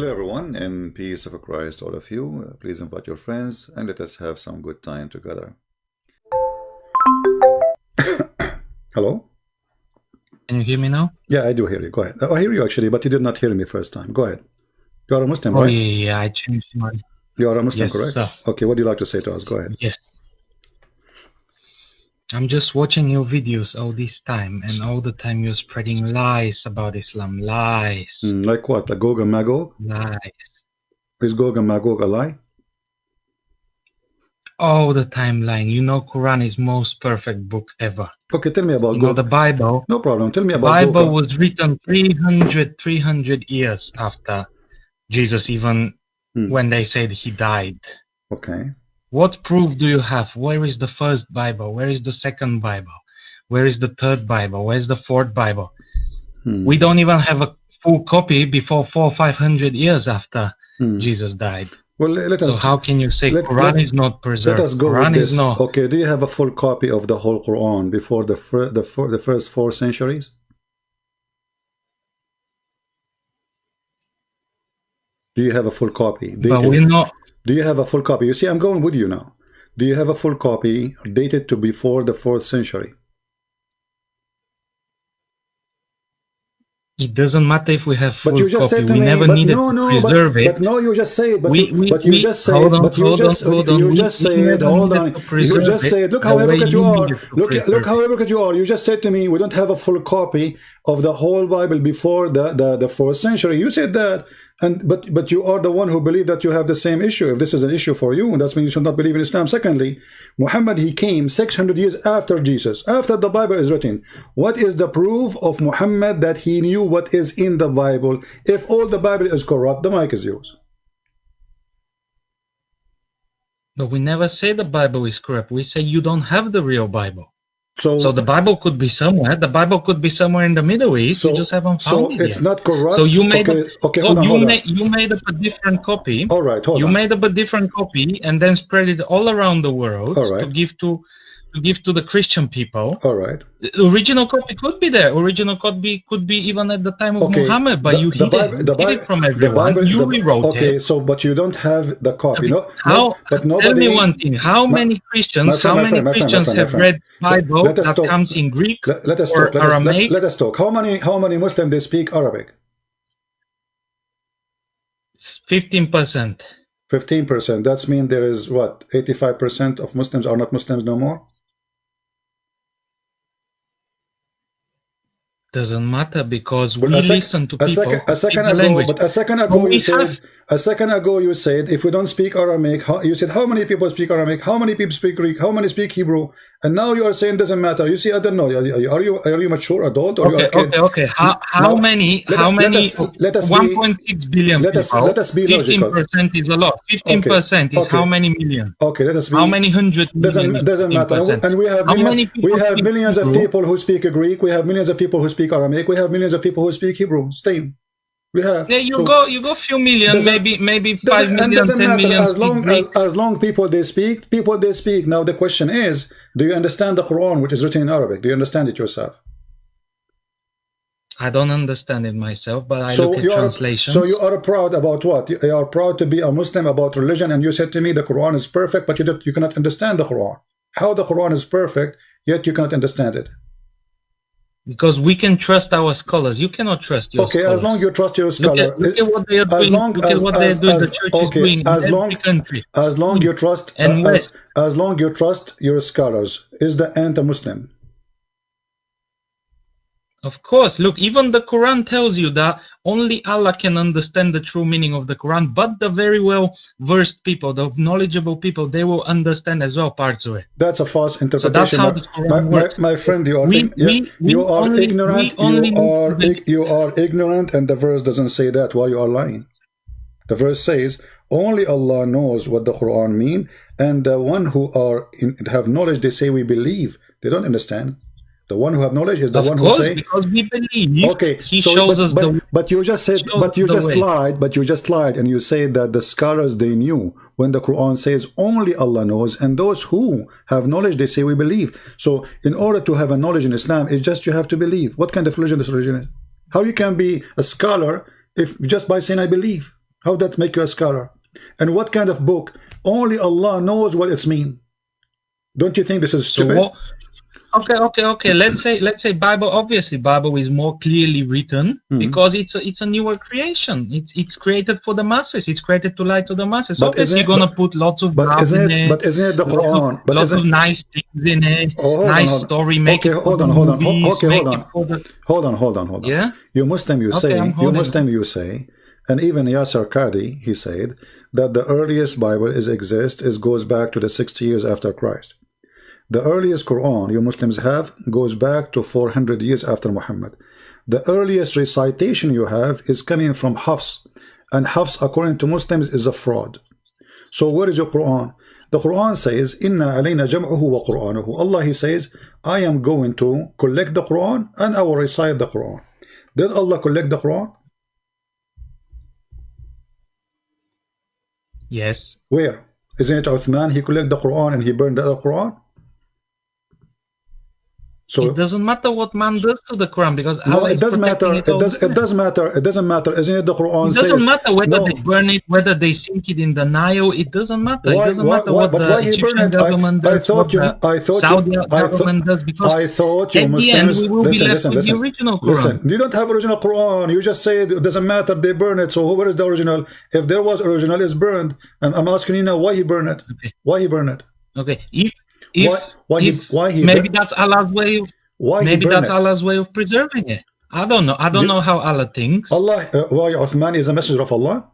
Hello everyone, and peace of Christ all of you. Please invite your friends and let us have some good time together. Hello? Can you hear me now? Yeah, I do hear you. Go ahead. Oh, I hear you actually, but you did not hear me first time. Go ahead. You are a Muslim, Oh right? yeah, yeah, I changed my You are a Muslim, Yes, correct? sir. Okay, what do you like to say to us? Go ahead. yes. I'm just watching your videos all this time, and all the time you're spreading lies about Islam. Lies, Mm, like what? Like Gog and Magog? lies. Is Gog and Magog a lie? All the time lying. You know, Quran is most perfect book ever. Okay, tell me about You know, the Bible. No problem. Tell me about Bible Gog. was written 300, 300 years after Jesus, even Hmm. when they said he died. Okay. What proof do you have? Where is the first Bible? Where is the second Bible? Where is the third Bible? Where's the fourth Bible? Hmm. We don't even have a full copy before four, or five hundred years after Hmm. Jesus died. Well, let So us how can you say let- Quran let- is not preserved? let us go Quran is not. Okay, do you have a full copy of the whole Quran before the fir- the fir- the first four centuries? Do you have a full copy? But we're not. Do you have a full copy? You see, I'm going with you now. Do you have a full copy dated to before the fourth century? It doesn't matter if we have But full you just copy. said to We me, never but needed no, no, to preserve but, it. but no, you just say it. But We- you, we- but you we- just say hold it. on, But you just, on. you just say it. Hold on. You just say it. Look how arrogant you you are. Look, look how arrogant you are. You just said to me, we don't have a full copy of the whole Bible before the the, the fourth century. You said that. And but but you are the one who believe that you have the same issue. If this is an issue for you, and that's when you should not believe in Islam. Secondly, Muhammad he came 600 years after Jesus, after the Bible is written. What is the proof of Muhammad that he knew what is in the Bible? If all the Bible is corrupt, the mic is yours. But we never say the Bible is corrupt. We say you don't have the real Bible. So So the Bible could be somewhere. The Bible could be somewhere in the Middle East. you just haven't so found it it's yet. not corrupt. So you made okay, a, okay, so on, you made you made up a different copy. All right, hold you on. made up a different copy and then spread it all around the world right. to give to to give to the Christian people. All right. The original copy could be there. Original copy could be even at the time of Okay. Muhammad, but the- you the hid, Bible- it, the hid Bible- it from everyone. Bible- you rewrote okay, it. so but you don't have the copy. No, How? no, but tell me one thing. How My- many Christians? friend, how many friend, Christians friend, have read Bible let that talk. comes in Greek Let, let us or talk. Let us, let, Aramaic? let us talk. How many how many Muslims they speak Arabic? Fifteen percent. Fifteen percent. That's mean there is what eighty five percent of Muslims are not Muslims no more. Doesn't matter because But we listen to a people second, a second ago, language. but a second ago But you said, have- a second ago you said, if we don't speak Aramaic, how, you said how many people speak Aramaic, how many people speak Greek, how many speak Hebrew, and now you are saying doesn't matter. You see, I don't know. Are you are you, mature adult or you Okay, are a kid? okay, okay. How how Now, many let- how many us- let us be- 1.6 billion let us- people? let us be logical. 15% is a lot. 15% is okay. how many million? Okay, let us be. How many hundred million Doesn't doesn't matter. And we have how million- many we have millions of people who speak Greek. We have millions of people who speak Aramaic. We have millions of people who speak Hebrew. Same. We have. Yeah, you So- go you go few million, maybe maybe Doesn't- five and million, doesn't ten matter. million as long as, as long people they speak people they speak. Now the question is do you understand the quran which is written in arabic? Do you understand it yourself? I don't understand it myself, but I look at you are translations. so you are proud about what? You you are proud to be a muslim about religion and you said to me the quran is perfect but you don't, you cannot understand the quran. How the quran is perfect yet you cannot understand it because we can trust our scholars. You cannot trust your okay scholars. as long you trust your Look scholar at, look at what they are as doing. long look as- at what as- they're doing. as- the church is okay, doing in as every country. as long you trust And uh, as, West. as long you trust your scholars is the anti-muslim Of course, look, even the Quran tells you that only Allah can understand the true meaning of the Quran, but the very well versed people, the knowledgeable people, they will understand as well parts of it. That's a false interpretation. So that's how my, the Quran my, my, works. my friend, you are We- you- we- you are only- ignorant. you are you are ignorant, and the verse doesn't say that. Why you are lying? The verse says only Allah knows what the Quran mean, and the one who are in, have knowledge, they say we believe. They don't understand. The one who have knowledge is the of one who course, say because we believe okay He so, shows but, us but, the but you just said but you just way. lied but you just lied and you say that the scholars they knew when the quran says only allah knows and those who have knowledge they say we believe so in order to have a knowledge in islam it's just you have to believe what kind of religion this religion is how you can be a scholar if just by saying i believe How that make you a scholar? And what kind of book? Only Allah knows what it's mean. Don't you think this is So stupid? what? Okay, okay, okay. Let's say let's say Bible. Obviously, Bible is more clearly written Mhm. because it's a, it's a newer creation. It's it's created for the masses. It's created to lie to the masses. But obviously, you're gonna put lots of But isn't it? it. But isn't it the lots Quran? of, But lots of nice things in it. Oh, nice on. story. Make Okay, it hold on, hold on. Movies, okay, hold on. the hold on, hold on, hold on. yeah. You Muslim, you Okay, say, you. Muslim, you say, and even Yasir Qadhi, he said that the earliest Bible is exist is goes back to the 60 years after Christ. The earliest Quran you Muslims have goes back to 400 years after Muhammad. The earliest recitation you have is coming from Hafs, and Hafs, according to Muslims, is a fraud. So where is your Quran? The Quran says, Inna alayna jam'uhu wa Qur'anuhu. Allah, He says, I am going to collect the Quran and I will recite the Quran. Did Allah collect the Quran? Yes. Where? Isn't it Uthman? He collected the Quran and he burned the other Quran? So it doesn't matter what man does to the Quran because no, Allah it is does protecting matter. it It does. It doesn't matter. It doesn't matter. Isn't it the Quran It doesn't says? matter whether no. they burn it, whether they sink it in the Nile. It doesn't matter. Why- it doesn't why- matter why- what the Egyptian burned it? I- government I does, thought what you- the I thought you- Saudi I thought- government does, because I thought you at the end we will listen, be left listen, with listen. the original Quran. Listen, you don't have original Quran. You just say it doesn't matter. They burn it. So where is the original? If there was original, it's burned. And I'm asking you now, why he burn it? Okay. Why he burn it? Okay, if if Why- why he- if why he maybe bur- that's Allah's way. Of, Why maybe that's it? Allah's way of preserving it. I don't know. I don't You- know how Allah thinks. Allah, uh, why Uthman is a messenger of Allah?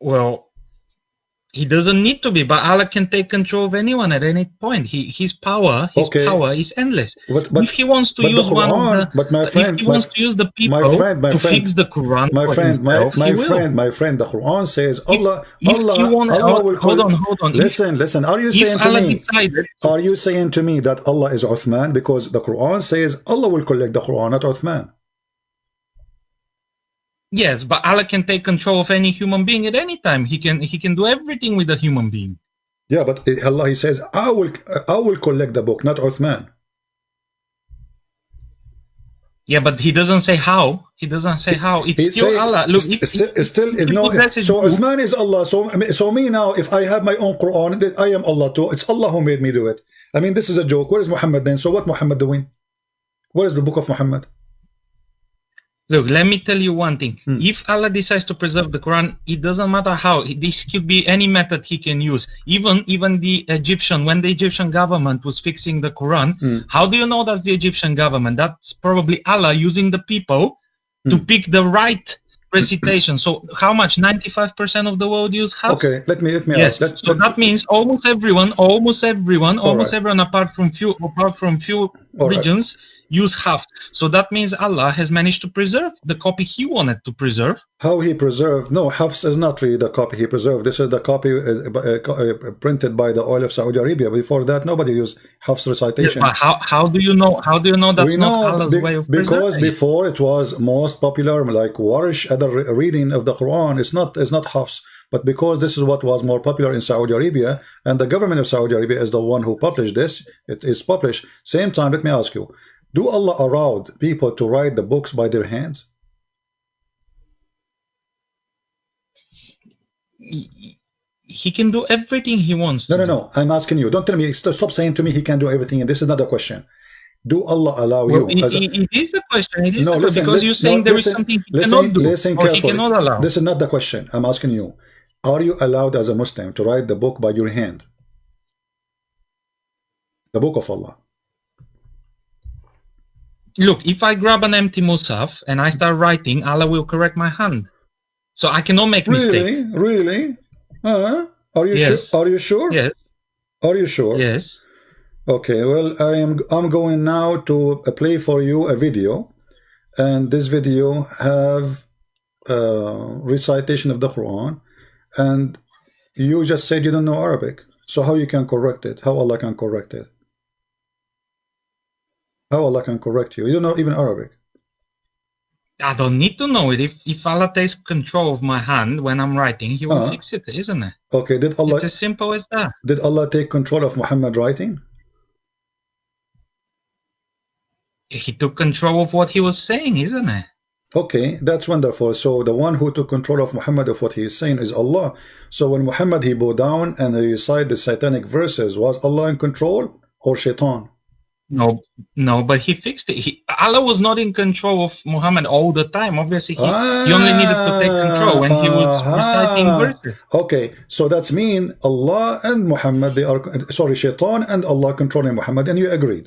Well, he doesn't need to be, but Allah can take control of anyone at any point. He his power, his Okay. power is endless. But, but if he wants to use one Quran- of the, but my friend- if he my- wants to use the people friend, my to friend, fix the Quran my friend, my, himself, my will. friend, my friend, the Quran says Allah, if Allah, you want- Allah hold- will hold on, hold on. If- Listen, listen. Are you saying to Allah me? decided, Are you saying to me that Allah is Uthman because the Quran says Allah will collect the Quran, not Uthman? Yes, but Allah can take control of any human being at any time. He can he can do everything with a human being. Yeah, but Allah He says I will, I will collect the book, not Uthman. Yeah, but he doesn't say how. He doesn't say how. It's He still say- Allah. Look, st- if, st- if, still if no. So Uthman is Allah. So I mean, so me now, if I have my own Quran, I am Allah too. It's Allah who made me do it. I mean, this is a joke. Where is Muhammad then? So what Muhammad doing? Where is the book of Muhammad? Look, let me tell you one thing. Hmm. If Allah decides to preserve the Quran, it doesn't matter how. This could be any method He can use. Even even the Egyptian, when the Egyptian government was fixing the Quran, Hmm. how do you know that's the Egyptian government? That's probably Allah using the people to Hmm. pick the right recitation. So how much? Ninety-five percent of the world use Hafs? Okay, let me let me Yes. ask. Let, so that means almost everyone, almost everyone, almost right. everyone apart from few apart from few All right. Use Hafs. So that means Allah has managed to preserve the copy he wanted to preserve. how he preserved no Hafs is not really the copy he preserved this is the copy uh, uh, uh, printed by the oil of Saudi Arabia before that nobody used Hafs recitation But how how do you know how do you know that's we not know Allah's be- way of because preserving it? before it was most popular like Warsh other reading of the Quran it's not it's not Hafs but because this is what was more popular in Saudi Arabia and the government of Saudi Arabia is the one who published this it is published same time let me ask you do Allah allowed people to write the books by their hands He- can do everything he wants. No, no, do. no. I'm asking you. Don't tell me. Stop saying to me he can do everything. And this is not a question. Do Allah allow Well, you? it, it- is the question. It is no, the listen. because you're saying no, there is listen, something he listen, cannot do Listen or he cannot allow. This is not the question. I'm asking you. Are you allowed as a Muslim to write the book by your hand? The book of Allah. Look, if I grab an empty Mushaf and I start writing, Allah will correct my hand. So I cannot make mistake. Really? Really? Uh, are you Yes. sure? Are you sure? Yes, Are you sure? yes. Okay, well, I am I'm going now to uh, play for you a video, and this video have uh, recitation of the Quran, and you just said you don't know Arabic, so how you can correct it? How Allah can correct it? How Allah can correct you? You don't know even Arabic. I don't need to know it. If if Allah takes control of my hand when I'm writing, He will Uh-huh. fix it, isn't it? Okay, did Allah It's as simple as that. did Allah take control of Muhammad writing? He took control of what He was saying, isn't it? Okay, that's wonderful. So the one who took control of Muhammad of what he is saying is Allah. So when Muhammad he bowed down and he recited the satanic verses, was Allah in control or shaitan? No, no, but he fixed it. He, Allah was not in control of Muhammad all the time. Obviously, he, he only needed to take control when he was Ah, reciting ah. verses. Okay, so that's mean Allah and Muhammad, they are, sorry, shaitan and Allah controlling Muhammad, and you agreed.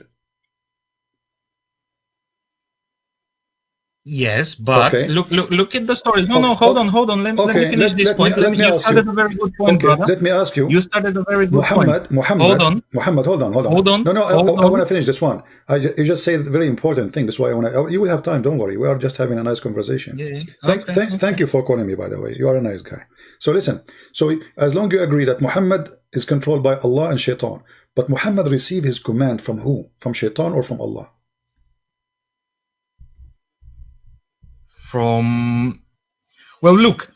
Yes, but Okay. look, look, look at the stories. No, Okay, no, oh, hold okay. on, hold on. Let, let me finish let- this let me- point. let Let me me, you ask you. started a very good point, Okay, brother. let me ask you. You started a very good Muhammad, point. Muhammad, Hold on. Muhammad, hold on, hold on. Hold on, No, no, I, hold I, want to finish this one. I, you just said a very important thing. That's why I want to. Oh, you will have time. Don't worry. We are just having a nice conversation. Yeah. Thank, thank, okay. thank you for calling me. By the way, you are a nice guy. So listen. So as long you agree that Muhammad is controlled by Allah and Shaitan, but Muhammad received his command from who? From Shaitan or from Allah? From well, look,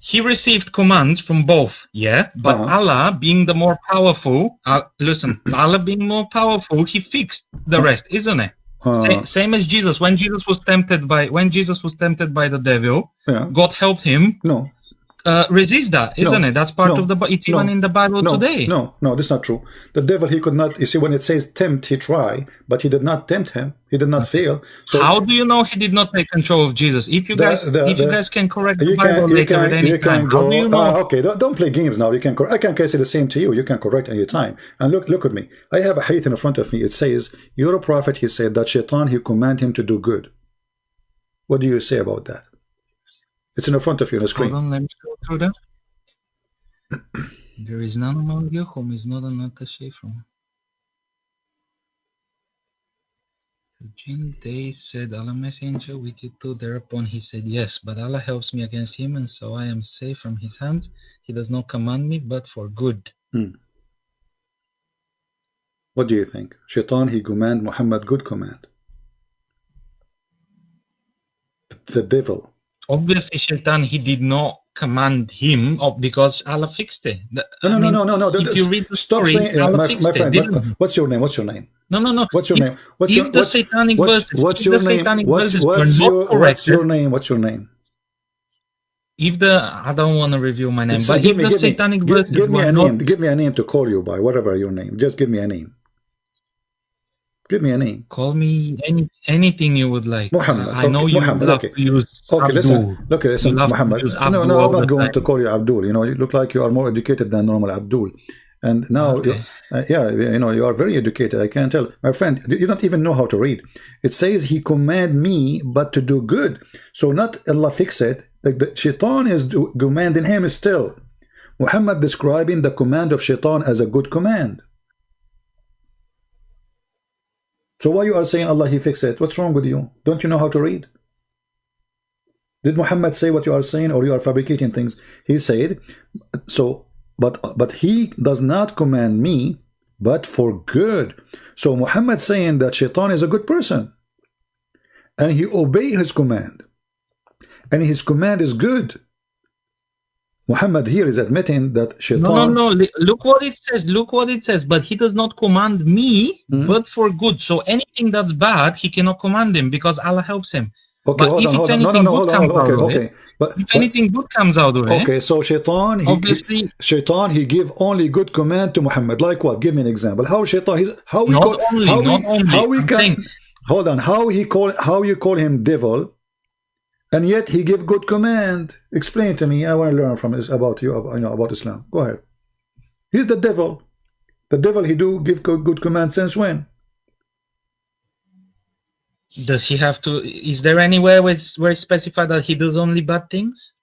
he received commands from both. Yeah, but Uh-huh. Allah, being the more powerful, uh, listen, Allah being more powerful, he fixed the rest, isn't it? Uh, Same, same as Jesus. When Jesus was tempted by when Jesus was tempted by the devil, yeah. God helped him No. Uh, resist that, isn't No, it? That's part no, of the. It's no, even in the Bible No, today. no, no, that's not true. The devil, he could not, you see, when it says tempt, he try, but he did not tempt him. He did not fail. So How do you know he did not take control of Jesus? If you The- guys, the- if you guys can correct the Bible can, you later at any time, can how do you know? Ah, okay, don't, don't play games now. You can. I can say the same to you. You can correct any time. And look, look at me. I have a hadith in front of me. It says, "You're a prophet." He said that Shaitan he command him to do good. What do you say about that? It's in the front of you on the Hold on, let me go through that. there is none among you whom is not an attaché from. Jin, they said, Allah messenger with you too. Thereupon he said, Yes, but Allah helps me against him, and so I am safe from his hands. He does not command me, but for good. Hmm. What do you think? Shaitan he command Muhammad good command. The devil. Obviously, Shaitan, he did not command him because Allah fixed it. The- No, I no, mean, no, no, no, no. If you read the Stop story, saying, uh, Allah my, fixed my it, friend. what- what's your name? What's your name? No, no, no. What's your if, name? What's if your the what's, satanic what's, verses, what's if your the name? satanic What's, verses what's were your not what's your name? What's your name? if the I don't want to reveal my name, So but give if me, the give me, satanic give, verses give me a not, name. Give me a name to call you by. Whatever your name. Just give me a name. Give me a name. call me any anything you would like. Muhammad, I know you Muhammad, love okay. to use Okay, Abdul. listen. Look, listen, You love to Muhammad. No, no, I'm not going time. to call you Abdul. You know, you look like you are more educated than normal Abdul. And now, Okay. uh, yeah, you know, you are very educated. I can tell, my friend. You don't even know how to read. It says He command me, but to do good. So not Allah fix it. Like the Shaitan is do, commanding him still. Muhammad describing the command of Shaitan as a good command. So why you are saying Allah He fix it? What's wrong with you? Don't you know how to read? Did Muhammad say what you are saying, or you are fabricating things? He said, so, but but he does not command me, but for good. So Muhammad saying that Shaitan is a good person, and he obey his command, and his command is good. Muhammad here is admitting that Shaitan. No, no, no. Look what it says. Look what it says. But he does not command me, Hmm? but for good. So anything that's bad, he cannot command him because Allah helps him. Okay, but if on, it's on. No, no, anything no, good comes out Okay, of it, okay. But, If but anything good comes out of it, okay, so Shaitan, he, obviously Shaitan, he give only good command to Muhammad. Like what? Give me an example. How Shaitan? He's, how we Not call? only, how not we, only. How we I'm can? saying- hold on. How he call? How you call him devil? And yet he give good command. Explain to me. I want to learn from this about you. You know about Islam. Go ahead. He's the devil. The devil. He do give good, good command since when? does he have to? Is there anywhere where it's, where it's specified that he does only bad things?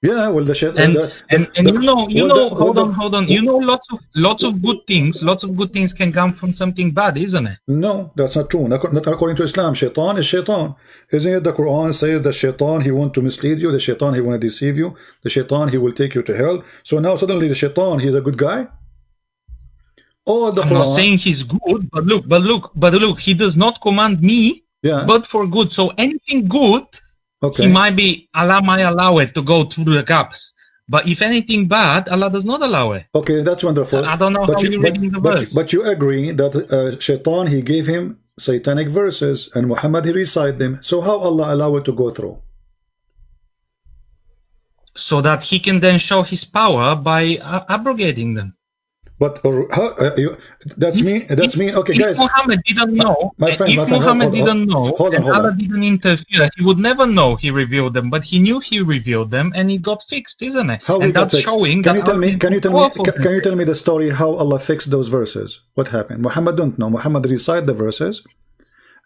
Yeah. Well, the Shaitan. And the, and, and the- you know, you well, know, the- hold well, on, hold on. You know, lots of lots of good things. Lots of good things can come from something bad, isn't it? No, that's not true. Not, not according to Islam. Shaitan is shaitan. Isn't it the Quran says the shaitan, he want to mislead you. The shaitan, he want to deceive you. The shaitan, he will take you to hell. So now suddenly the shaitan, he's a good guy? Oh, the I'm Quran. not saying he's good, but look, but look, but look, he does not command me, yeah. but for good. So anything good, Okay. He might be Allah might allow it to go through the gaps. But if anything bad, Allah does not allow it. Okay, that's wonderful. I don't know but how you, but, reading the but, verse. But you agree that uh, Shaitan, he gave him satanic verses and Muhammad, he recited them. So how Allah allow it to go through? So that he can then show his power by uh, abrogating them. But or how uh, you, that's If- me. That's if- me. Okay, guys. if guys. Muhammad didn't know, my uh, friend, if my friend, Muhammad hold- didn't know, hold on, and hold Allah didn't interfere, he would never know he revealed them. But he knew he revealed them, and it got fixed, isn't it? How and that's fixed? showing Can that you tell me? Can you tell me? Can, can you tell me the story how Allah fixed those verses? What happened? Muhammad don't know. Muhammad recite the verses,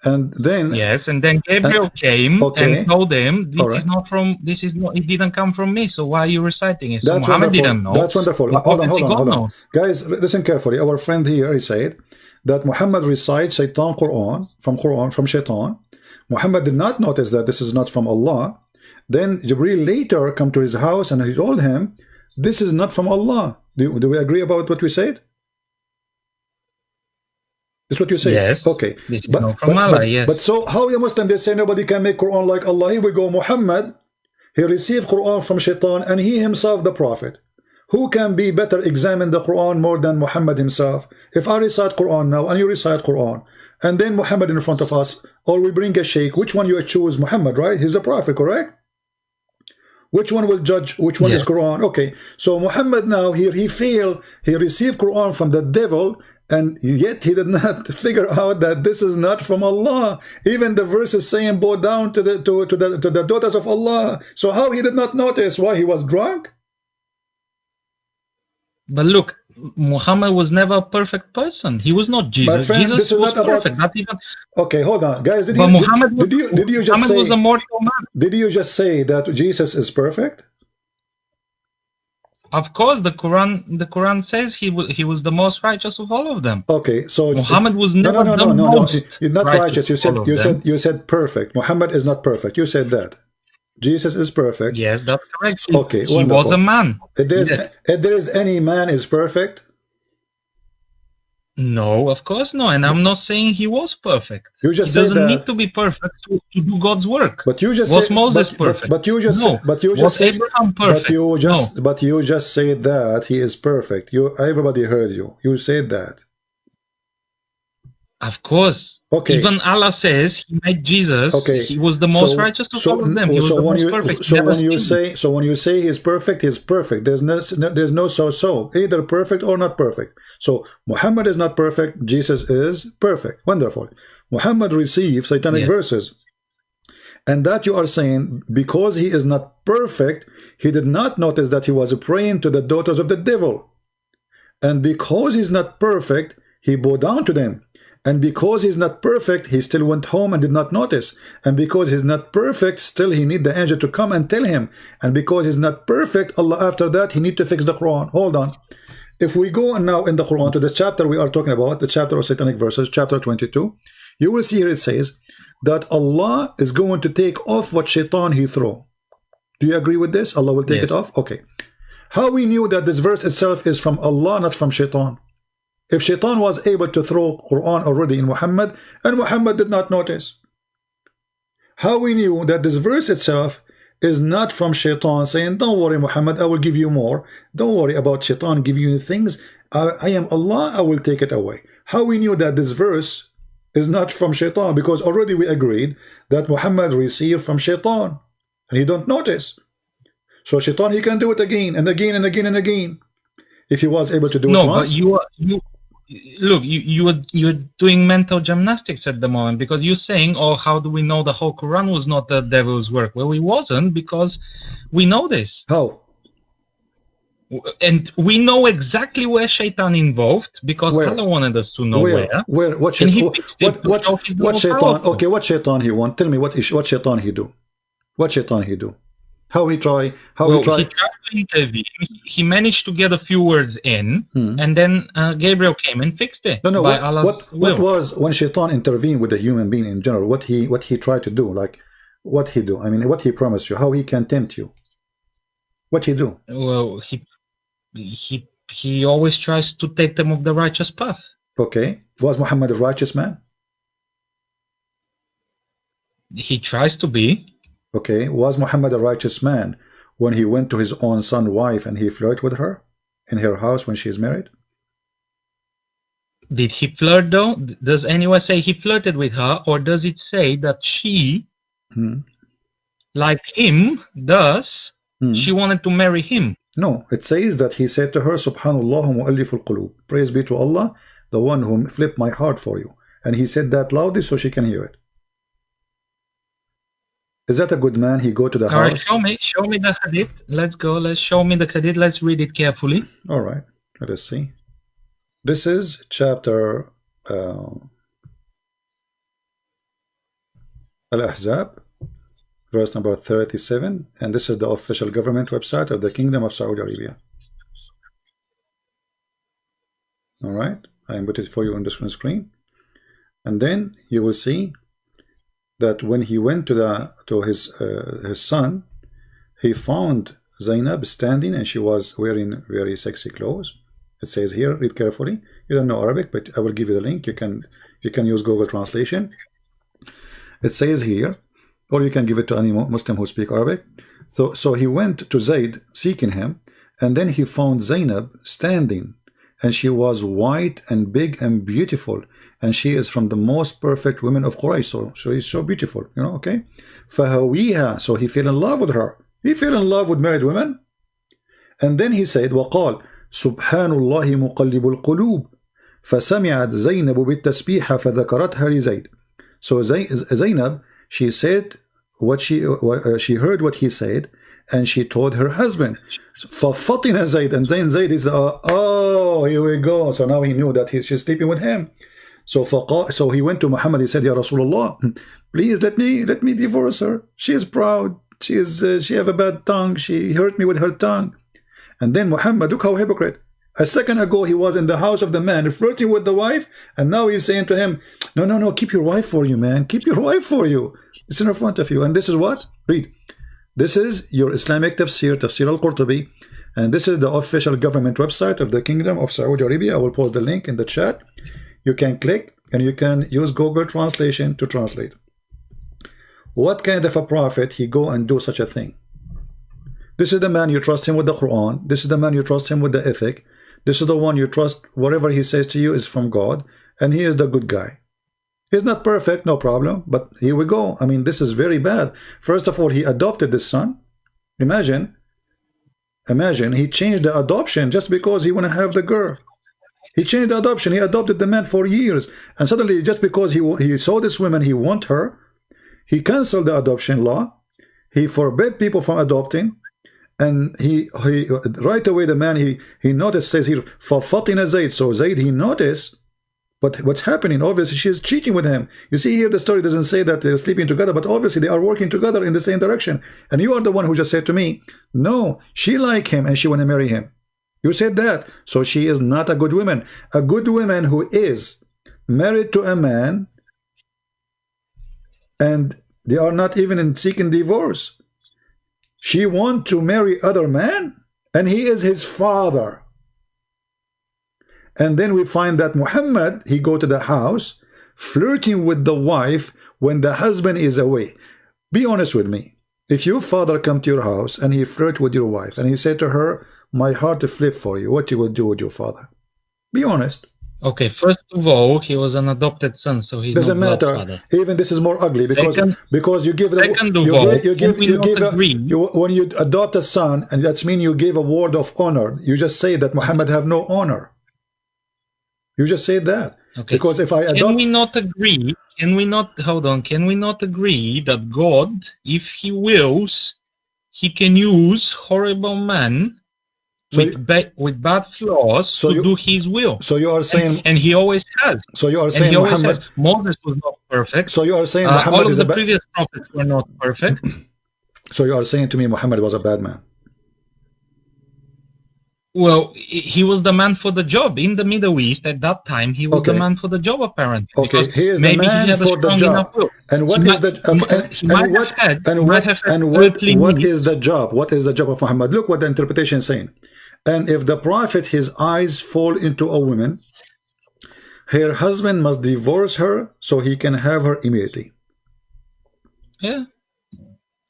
and then Yes, and then Gabriel came Uh, okay. and told him, "This Alright. is not from. This is not. It didn't come from me. So why are you reciting it?" So That's Muhammad wonderful. didn't know. That's wonderful. but Hold on, hold on, hold on. knows. Guys, listen carefully. Our friend here, he said that Muhammad recites Shaitan Quran from Quran from Shaitan. Muhammad did not notice that this is not from Allah. Then Jibril later come to his house and he told him, "This is not from Allah." Do, do we agree about what we said? That's what you say. Yes. Okay. This is not from Allah, But, yes. but so how the Muslim they say nobody can make Quran like Allah? Here we go. Muhammad, he received Quran from Shaitan and he himself the prophet. Who can be better examine the Quran more than Muhammad himself? If I recite Quran now and you recite Quran, and then Muhammad in front of us, or we bring a sheikh, which one you choose? Muhammad, right? He's the prophet, correct? Which one will judge which one is Quran? Okay, so Muhammad now here he failed. He received Quran from the devil, and yet he did not figure out that this is not from Allah. Even the verse is saying, "Bow down to the to, to the to the daughters of Allah." So how he did not notice? Why he was drunk? But look, Muhammad was never a perfect person. He was not Jesus. friend, Jesus was not about- perfect. Not even. Okay, hold on, guys. Did But you Muhammad did, was, did you did you just Muhammad say was a mortal man. did you just say that Jesus is perfect? Of course, the Quran the Quran says he was he was the most righteous of all of them. Okay, so Muhammad was no, never no, no, the no, no, no. most You're not righteous. You said you said you said perfect. Muhammad is not perfect. You said that. Jesus is perfect. Yes, that's correct. He, Okay, he wonderful. was a man. If Yes. if there is any man is perfect, No, of course no. And I'm not saying he was perfect. You just he doesn't need to be perfect to, to do God's work. but you just was said, Moses but, but- perfect? But, you just no. but you was just said, Abraham perfect? but you just no. but you just said that he is perfect. You everybody heard you. You said that. Of course. Okay. Even Allah says he made Jesus. Okay. He was the most So- righteous of so- all of them. He was so the when most you, perfect. So when you say so when you say he's perfect, he's perfect. There's no there's no so so either perfect or not perfect. So Muhammad is not perfect. Jesus is perfect. Wonderful. Muhammad received satanic Yes. verses, and that you are saying because he is not perfect, he did not notice that he was praying to the daughters of the devil, and because he's not perfect, he bowed down to them. And because he's not perfect, he still went home and did not notice. And because he's not perfect, still he need the angel to come and tell him. And because he's not perfect, Allah after that, he need to fix the Quran. Hold on. If we go now in the Quran to the chapter we are talking about, the chapter of satanic verses, chapter 22, you will see here it says that Allah is going to take off what shaitan he throw. Do you agree with this? Allah will take Yes. it off? Okay. How we knew that this verse itself is from Allah, not from shaitan? If shaitan was able to throw Quran already in Muhammad, and Muhammad did not notice. How we knew that this verse itself is not from shaitan saying, don't worry Muhammad, I will give you more. Don't worry about shaitan giving you things. I, I am Allah, I will take it away. How we knew that this verse is not from shaitan because already we agreed that Muhammad received from shaitan and he don't notice. So shaitan, he can do it again and again and again and again. If he was able to do no, it but you are you look you you are you're doing mental gymnastics at the moment because you're saying, oh, how do we know the whole Quran was not the devil's work? Well, it wasn't because we know this, How? and we know exactly where Shaitan involved because Where? Allah wanted us to know where? where. Where? What? And he shaitan- fixed it what? What? the What shaitan? Okay, what shaitan he want? Tell me what? is- What shaitan he do? What shaitan he do? How he try? How Well, he try? he tried to intervene. He managed to get a few words in, Hmm. and then uh, Gabriel came and fixed it No, no. by What, what, what was when shaitan intervened with the human being in general? What he what he tried to do? Like what he do? I mean, what he promised you? How he can tempt you? What he do? well, he he he always tries to take them off the righteous path. Okay, was Muhammad a righteous man? He tries to be. Okay, was Muhammad a righteous man when he went to his own son wife and he flirted with her in her house when she is married? Did he flirt though? Does anyone say he flirted with her, or does it say that she, Hmm. like him, does Hmm. She wanted to marry him. No, it says that he said to her, Subhanallah. Praise be to Allah, the one who flipped my heart for you. And he said that loudly so she can hear it. Is that a good man? He go to the All right, house. show me, show me the hadith. Let's go. Let's show me the hadith. Let's read it carefully. All right, let us see. This is chapter uh, Al-Ahzab, verse number 37, and this is the official government website of the Kingdom of Saudi Arabia. All right, I am put it for you on the screen, and then you will see that when he went to the to his uh, his son, he found Zainab standing, and she was wearing very sexy clothes. It says here, read carefully. You don't know Arabic, but I will give you the link. You can you can use Google Translation. It says here, or you can give it to any Muslim who speak Arabic. So so he went to Zaid seeking him, and then he found Zainab standing, and she was white and big and beautiful, and she is from the most perfect women of Quraysh. So she's so beautiful, you know. Okay, فهويها. So he fell in love with her. He fell in love with married women, and then he said, وقال سبحان الله مقلب القلوب فسمعت زينب بالتسبيح فذكرتها لزيد so Zainab she said what she uh, she heard what he said and she told her husband ففطن زيد and then Zayd is uh, oh here we go so now he knew that he, she's sleeping with him so فقا, so he went to Muhammad he said Ya Rasulullah please let me let me divorce her she is proud she is uh, she have a bad tongue she hurt me with her tongue and then Muhammad, look how hypocrite. A second ago, he was in the house of the man, flirting with the wife, and now he's saying to him, no, no, no, keep your wife for you, man. Keep your wife for you. It's in front of you. And this is what? Read. This is your Islamic tafsir, Tafsir al-Qurtubi, and this is the official government website of the Kingdom of Saudi Arabia. I will post the link in the chat. You can click, and you can use Google Translation to translate. What kind of a prophet he go and do such a thing? This is the man you trust him with the Quran. This is the man you trust him with the ethic. This is the one you trust whatever he says to you is from God. And he is the good guy. He's not perfect, no problem. But here we go. I mean, this is very bad. First of all, he adopted this son. Imagine. Imagine he changed the adoption just because he want to have the girl. He changed the adoption. He adopted the man for years. And suddenly, just because he, he saw this woman, he want her, he canceled the adoption law. He forbid people from adopting and he he right away the man he he noticed says here fafatina zayd so zayd he noticed but what's happening obviously she's cheating with him. You see here the story doesn't say that they're sleeping together but obviously they are working together in the same direction. And you are the one who just said to me no she like him and she want to marry him. You said that. So she is not a good woman. A good woman who is married to a man and they are not even in seeking divorce. She want to marry other man and he is his father and then we find that Muhammad he go to the house flirting with the wife when the husband is away be honest with me if your father come to your house and he flirt with your wife and he said to her my heart is flip for you what you will do with your father be honest Okay, first of all, he was an adopted son, so he's doesn't matter. father. Even this is more ugly because Second- because you give the, second of you, all, give, you give you give a, you, when you adopt a son and that's mean you give a word of honor. You just say that Muhammad have no honor. You just say that Okay. because if I can we not agree? Can we not hold on? Can we not agree that God, if He wills, He can use horrible men So with you- ba- with bad flaws So to you- do His will? so you are saying and, and He always has. so you are saying, And He always Muhammad has. Moses was not perfect. so you are saying Uh, all of the previous prophets were not perfect. so you are saying to me Muhammad was a bad man. Well, he was the man for the job in the Middle East at that time. He was the man for the job, apparently. Okay, he is the maybe man he had a for the strong job. And what He is might- the he and, he and might what have had- and what had and what what is the job? What is the job of Muhammad? Look what the interpretation is saying. And if the prophet his eyes fall into a woman, her husband must divorce her so he can have her immediately. Yeah.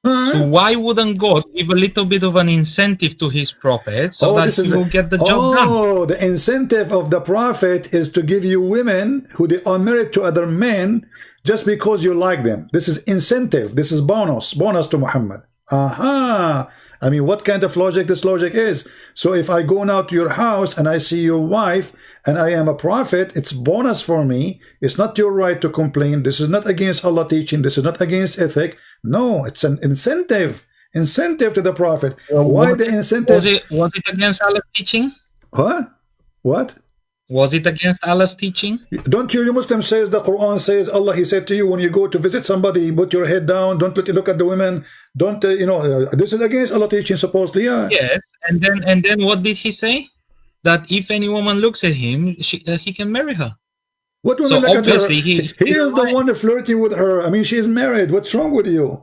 So hmm? why wouldn't God give a little bit of an incentive to his prophet so oh, that he will get the job done? oh, the incentive of the prophet is to give you women who they are married to other men just because you like them. This is incentive. This is bonus. Bonus to Muhammad. Aha. I mean, what kind of logic this logic is? So if I go now to your house and I see your wife and I am a prophet, it's bonus for me. It's not your right to complain. This is not against Allah teaching. This is not against ethic. No, it's an incentive. Incentive to the prophet. Why the incentive? Was it was it against Allah's teaching? Huh? What? Was it against Allah's teaching? Don't you, you Muslim says the Quran says Allah he said to you when you go to visit somebody put your head down don't look, look at the women don't uh, you know uh, this is against Allah teaching supposedly yeah Yes, and then and then what did he say? That if any woman looks at him, she, uh, he can marry her. What women So look at her? obviously he- he is the one flirting with her. I mean she is married. What's wrong with you?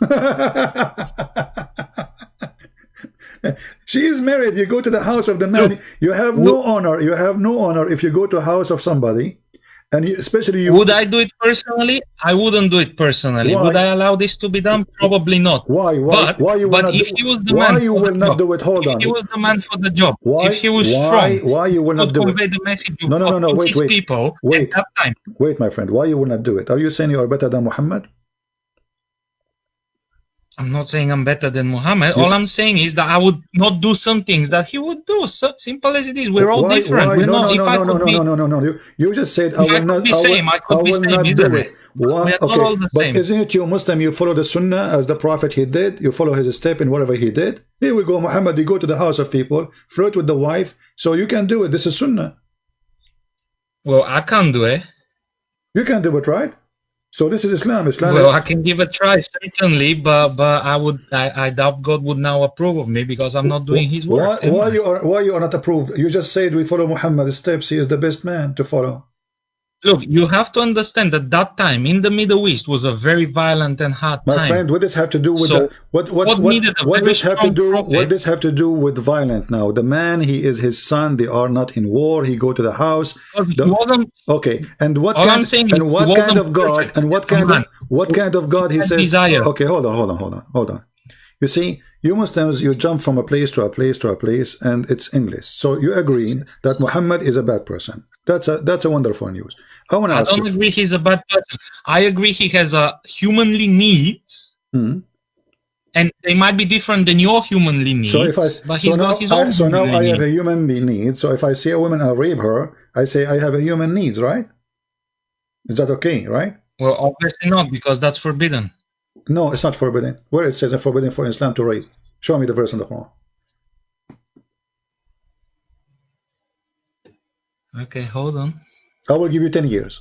She is married. You go to the house of the man. Look, you have no honor. You have no honor if you go to a house of somebody and especially you Would I do it personally? I wouldn't do it personally. Why? Would I allow this to be done? Probably not. why why But, why you will but not if do, he was the why man you will not job, do it hold if on he was the man for the job, why if he was why strong, why you will not do it convey the message No, no, no, no, to wait, his wait, people wait. at that time. Wait, my friend, why you will not do it? Are you saying you are better than Muhammad? I'm not saying I'm better than Muhammad. Yes. All I'm saying is that I would not do some things that he would do. So simple as it is. We're all Why- different. why- We're no, not. no, no, no, no, be, no, no, no, no. You, you just said I I will not. be same, I could I be same, not isn't it. it? We are not Okay, all the but same. isn't it you Muslim? You follow the Sunnah as the Prophet he did. You follow his step in whatever he did. Here we go, Muhammad. You go to the house of people, flirt with the wife, so you can do it. This is Sunnah. well, I can't do it. You can do it, right? So this is Islam. Islam. Well, I can give a try certainly, but but I would I, I doubt God would now approve of me because I'm not doing His work. am why you are why you are not approved? You just said we follow Muhammad's steps. He is the best man to follow. Look, you have to understand that that time in the Middle East was a very violent and hard time. My time. friend, what does have to do with So, the what what what what, what does have to do prophet- what does have to do with violent now? The man, he is his son. They are not in war. He go to the house. The- Okay, and what kind I'm saying and what kind of God and what kind of what kind of God he says? desire. Okay, hold on, hold on, hold on, hold on. You see, you Muslims, you jump from a place to a place to a place, and it's English. So you agree that Muhammad is a bad person. That's a that's a wonderful news. I want to I ask don't you. agree he's a bad person. I agree he has a humanly needs, Hmm. and they might be different than your humanly needs. So if I but so he's now got his I, own so now I have a human need. So if I see a woman, I rape her. I say I have a human needs, right? Is that okay, right? Well, obviously not because that's forbidden. No, it's not forbidden. Where it says it's forbidden for Islam to rape. Show me the verse in the Quran. Okay, hold on. I will give you 10 years.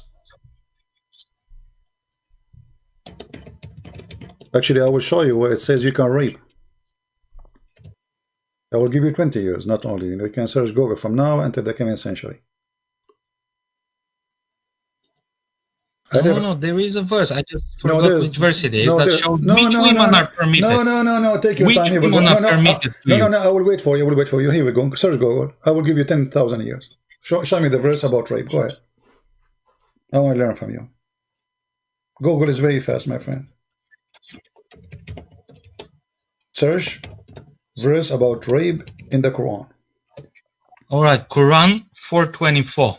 Actually, I will show you where it says you can rape. I will give you 20 years, not only. You can search Google from now until the coming century. I No, never- no, there is a verse. I just No, forgot there's- which verse it is no, that shows no, which no, women no, are permitted. No, no, no, no. Take your Which time. Go. women No, are no, permitted to no, no, no. I will wait for you. I will wait for you. Here we go. Search Google. I will give you 10,000 years. Show, show me the verse about rape. Go ahead. I want to learn from you. Google is very fast, my friend. Search verse about rape in the Quran. All right, Quran 424.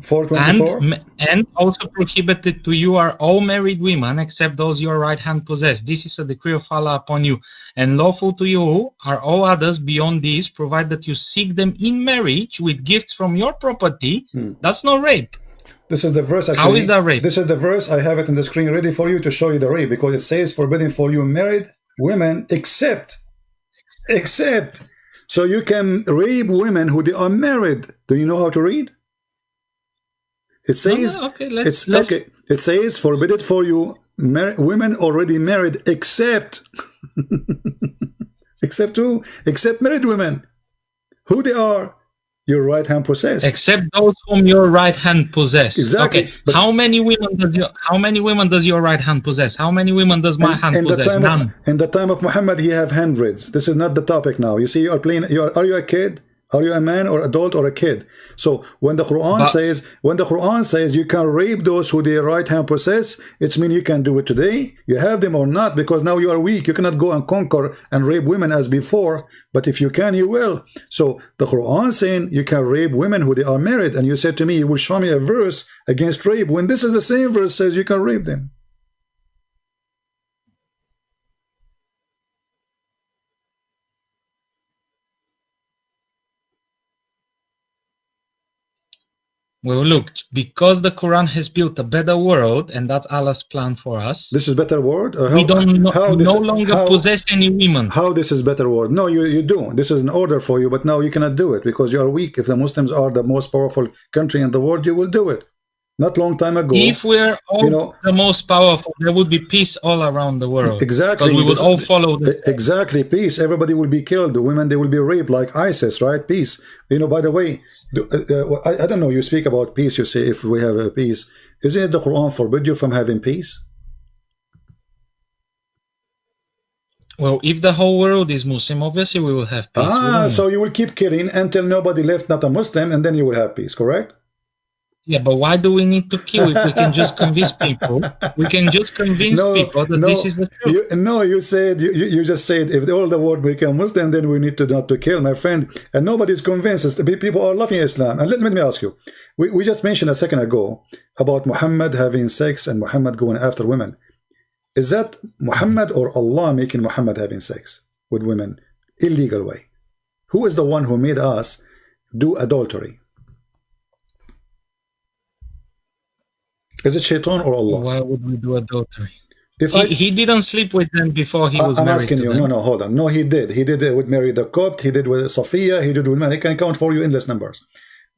424. And, and also prohibited to you are all married women except those your right hand possess. This is a decree of Allah upon you. And lawful to you are all others beyond these, provided that you seek them in marriage with gifts from your property. Hmm. That's not rape. This is the verse actually. is that rape? This is the verse. I have it in the screen ready for you to show you the rape because it says forbidden for you married women except, except. So you can rape women who they are married. Do you know how to read? It No, says no, okay, let's, it's let's okay. It says forbidden for you mar- women already married except except who? Except married women. Who they are? Your right hand possess. except those whom your right hand possess. Exactly, Okay. how many women does your how many women does your right hand possess? How many women does my hand in possess? None. of in the time of Muhammad, he have hundreds. This is not the topic now. You see, you are playing. You are, are you a kid? Are you a man or adult or a kid? So when the Quran But- says when the Quran says you can rape those who their right hand possess, it's mean you can do it today. You have them or not because now you are weak. You cannot go and conquer and rape women as before. But if you can, you will. So the Quran saying you can rape women who they are married, and you said to me, you will show me a verse against rape when this is the same verse says you can rape them. Well, look, because the Quran has built a better world, and that's Allah's plan for us. This is better world. Or we don't no, how this, no longer how, possess any women. How this is better world? No, you, you do. This is an order for you, but now you cannot do it because you are weak. If the Muslims are the most powerful country in the world, you will do it. Not long time ago. If we're all you know, the most powerful, there would be peace all around the world. Exactly. Because we would all follow the Exactly. Peace. Everybody will be killed. The women, they will be raped like ISIS, right? Peace. You know, by the way, uh, uh, I, I, don't know, you speak about peace, you say if we have a peace. Isn't it the Quran forbid you from having peace? Well, if the whole world is Muslim, obviously we will have peace. Ah, so you will keep killing until nobody left not a Muslim, and then you will have peace, correct? Yeah, but why do we need to kill if we can just convince people? We can just convince no, people that no, this is the truth. You, no, you said you, you just said if all the world become Muslim, then we need to not to kill, my friend. And nobody's convinced. People are loving Islam. And let, let me ask you, we, we just mentioned a second ago about Muhammad having sex and Muhammad going after women. Is that Muhammad or Allah making Muhammad having sex with women illegal way? Who is the one who made us do adultery? Is it Shaitan or Allah? Why would we do adultery? If He, I, he didn't sleep with them before he I- was I'm married asking to you. them. No, no, hold on. No, he did. He did it with Mary the Copt. He did with Sophia. He did with man. He can count for you endless numbers.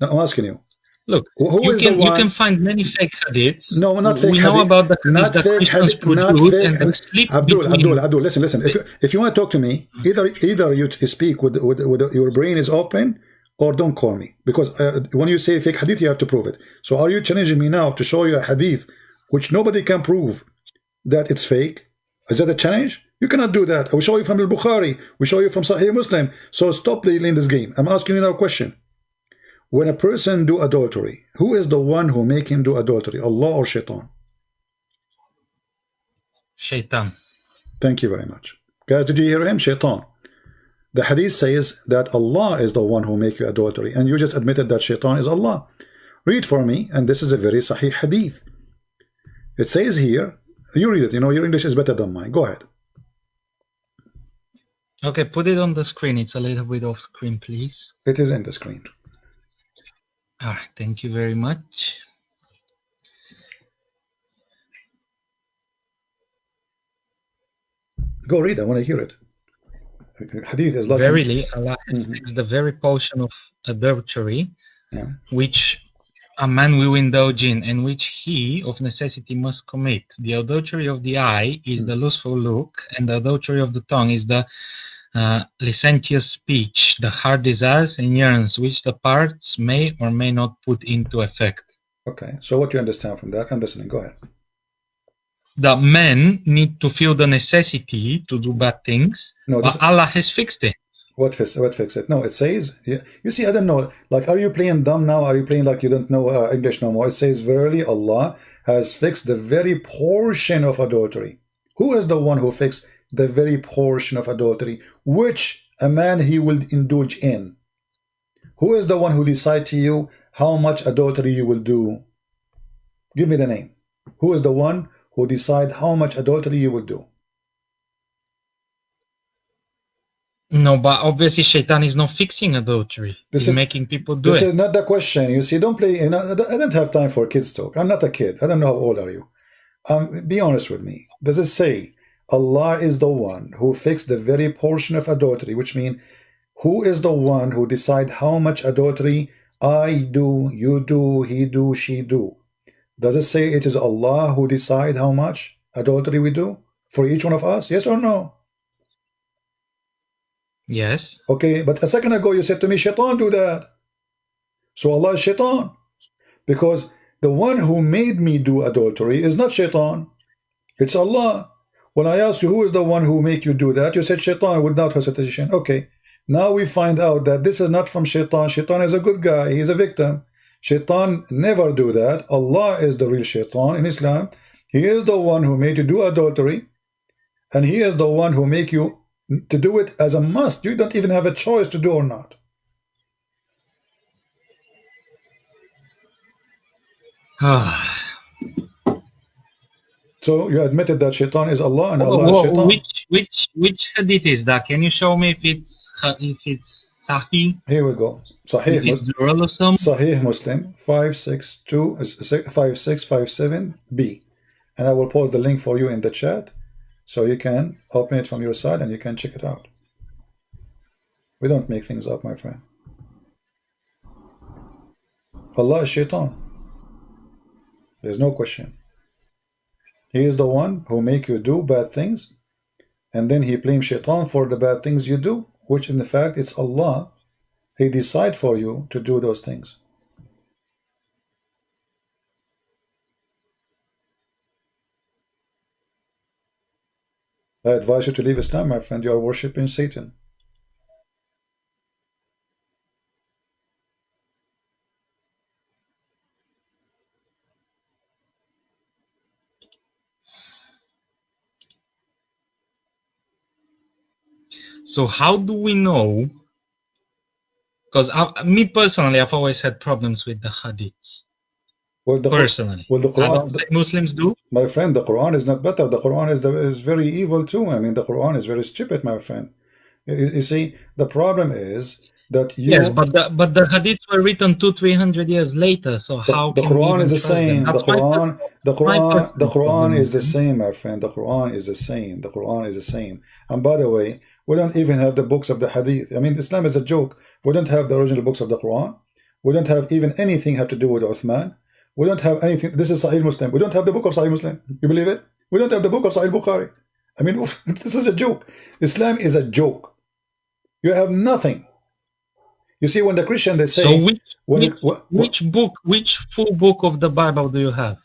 Now, I'm asking you. Look, Who- you is can you can find many fake hadiths. No, not fake We know hadith. about the hadiths that fake Christians hadith. Not produce fake and sleep Abdul, between Abdul, Abdul, listen, listen. If you, if you want to talk to me, mm. either either you speak with, with, with your brain is open or don't call me. Because uh, when you say fake hadith, you have to prove it. So are you challenging me now to show you a hadith which nobody can prove that it's fake? Is that a challenge? You cannot do that. I will show you from Al-Bukhari. We show you from Sahih Muslim. So stop playing this game. I'm asking you now a question. When a person do adultery, who is the one who make him do adultery? Allah or Shaitan? Shaitan. Thank you very much. Guys, did you hear him? Shaitan. The hadith says that Allah is the one who make you adultery. And you just admitted that Shaitan is Allah. Read for me. And this is a very sahih hadith. It says here, you read it. You know, your English is better than mine. Go ahead. Okay, put it on the screen. It's a little bit off screen, please. It is in the screen. All right, thank you very much. Go read. I want to hear it. Hadith is like Verily, Allah Mhm. fixed the very portion of adultery Yeah. which a man will indulge in and which he of necessity must commit. The adultery of the eye is the lustful look, and the adultery of the tongue is the uh, licentious speech, the heart desires and yearns, which the parts may or may not put into effect. Okay. So what do you understand from that? Listening. Go ahead. The men need to feel the necessity to do bad things, No, but Allah has fixed it. what fix what fix it? No, it says. Yeah, you see, I don't know. Like, are you playing dumb now? Are you playing like you don't know uh, English no more? It says, "Verily, Allah has fixed the very portion of adultery." Who is the one who fixed the very portion of adultery, which a man he will indulge in? Who is the one who decide to you how much adultery you will do? Give me the name. Who is the one who decide how much adultery you will do? No, but obviously Shaitan is not fixing adultery. This He's is- making people do This is not the question. You see, don't play. You know, I don't have time for kids talk. I'm not a kid. I don't know how old are you. Um, be honest with me. Does it say Allah is the one who fixed the very portion of adultery, which means who is the one who decide how much adultery I do, you do, he do, she do? Does it say it is Allah who decide how much adultery we do for each one of us? Yes or no? Yes. Okay, but a second ago you said to me, Shaitan do that. So Allah is Shaitan. Because the one who made me do adultery is not Shaitan. It's Allah. When I asked you who is the one who make you do that, you said Shaitan without hesitation. Okay. Now we find out that this is not from Shaitan. Shaitan is a good guy. He's a victim. Shaitan never do that. Allah is the real Shaitan in Islam. He is the one who made you do adultery. And he is the one who make you to do it as a must. You don't even have a choice to do or not. So you admitted that Shaitan is Allah and Allah is Shaitan. which which which hadith is that? Can you show me if it's if it's sahih, Here we go. Sahih, pluralism? Sahih Muslim 562 uh, 5657b. And I will post the link for you in the chat so you can open it from your side and you can check it out. We don't make things up, my friend. Allah is Shaitan. There's no question. He is the one who make you do bad things and then he blames Shaitan for the bad things you do, which in the fact it's Allah. He decide for you to do those things. I advise you to leave Islam, my friend. You are worshipping Satan. So how do we know? Because me personally, I've always had problems with the hadiths. Well, the, Personally, well, the Quran, don't Muslims do. my friend, the Quran is not better. The Quran is the, is very evil too. I mean, the Quran is very stupid, my friend. You, you see, the problem is that you. Yes, but the but the hadiths were written two three hundred years later. So the, how the Quran is the same. The Quran, the Quran, the Quran is the same, my friend. The Quran is the same. The Quran is the same. And by the way, we don't even have the books of the Hadith. I mean, Islam is a joke. We don't have the original books of the Quran. We don't have even anything have to do with Uthman. We don't have anything. This is Sahih Muslim. We don't have the book of Sahih Muslim. You believe it? We don't have the book of Sahih Bukhari. I mean, this is a joke. Islam is a joke. You have nothing. You see, when the Christian they say So which when which, it, wh- wh- which book, which full book of the Bible do you have?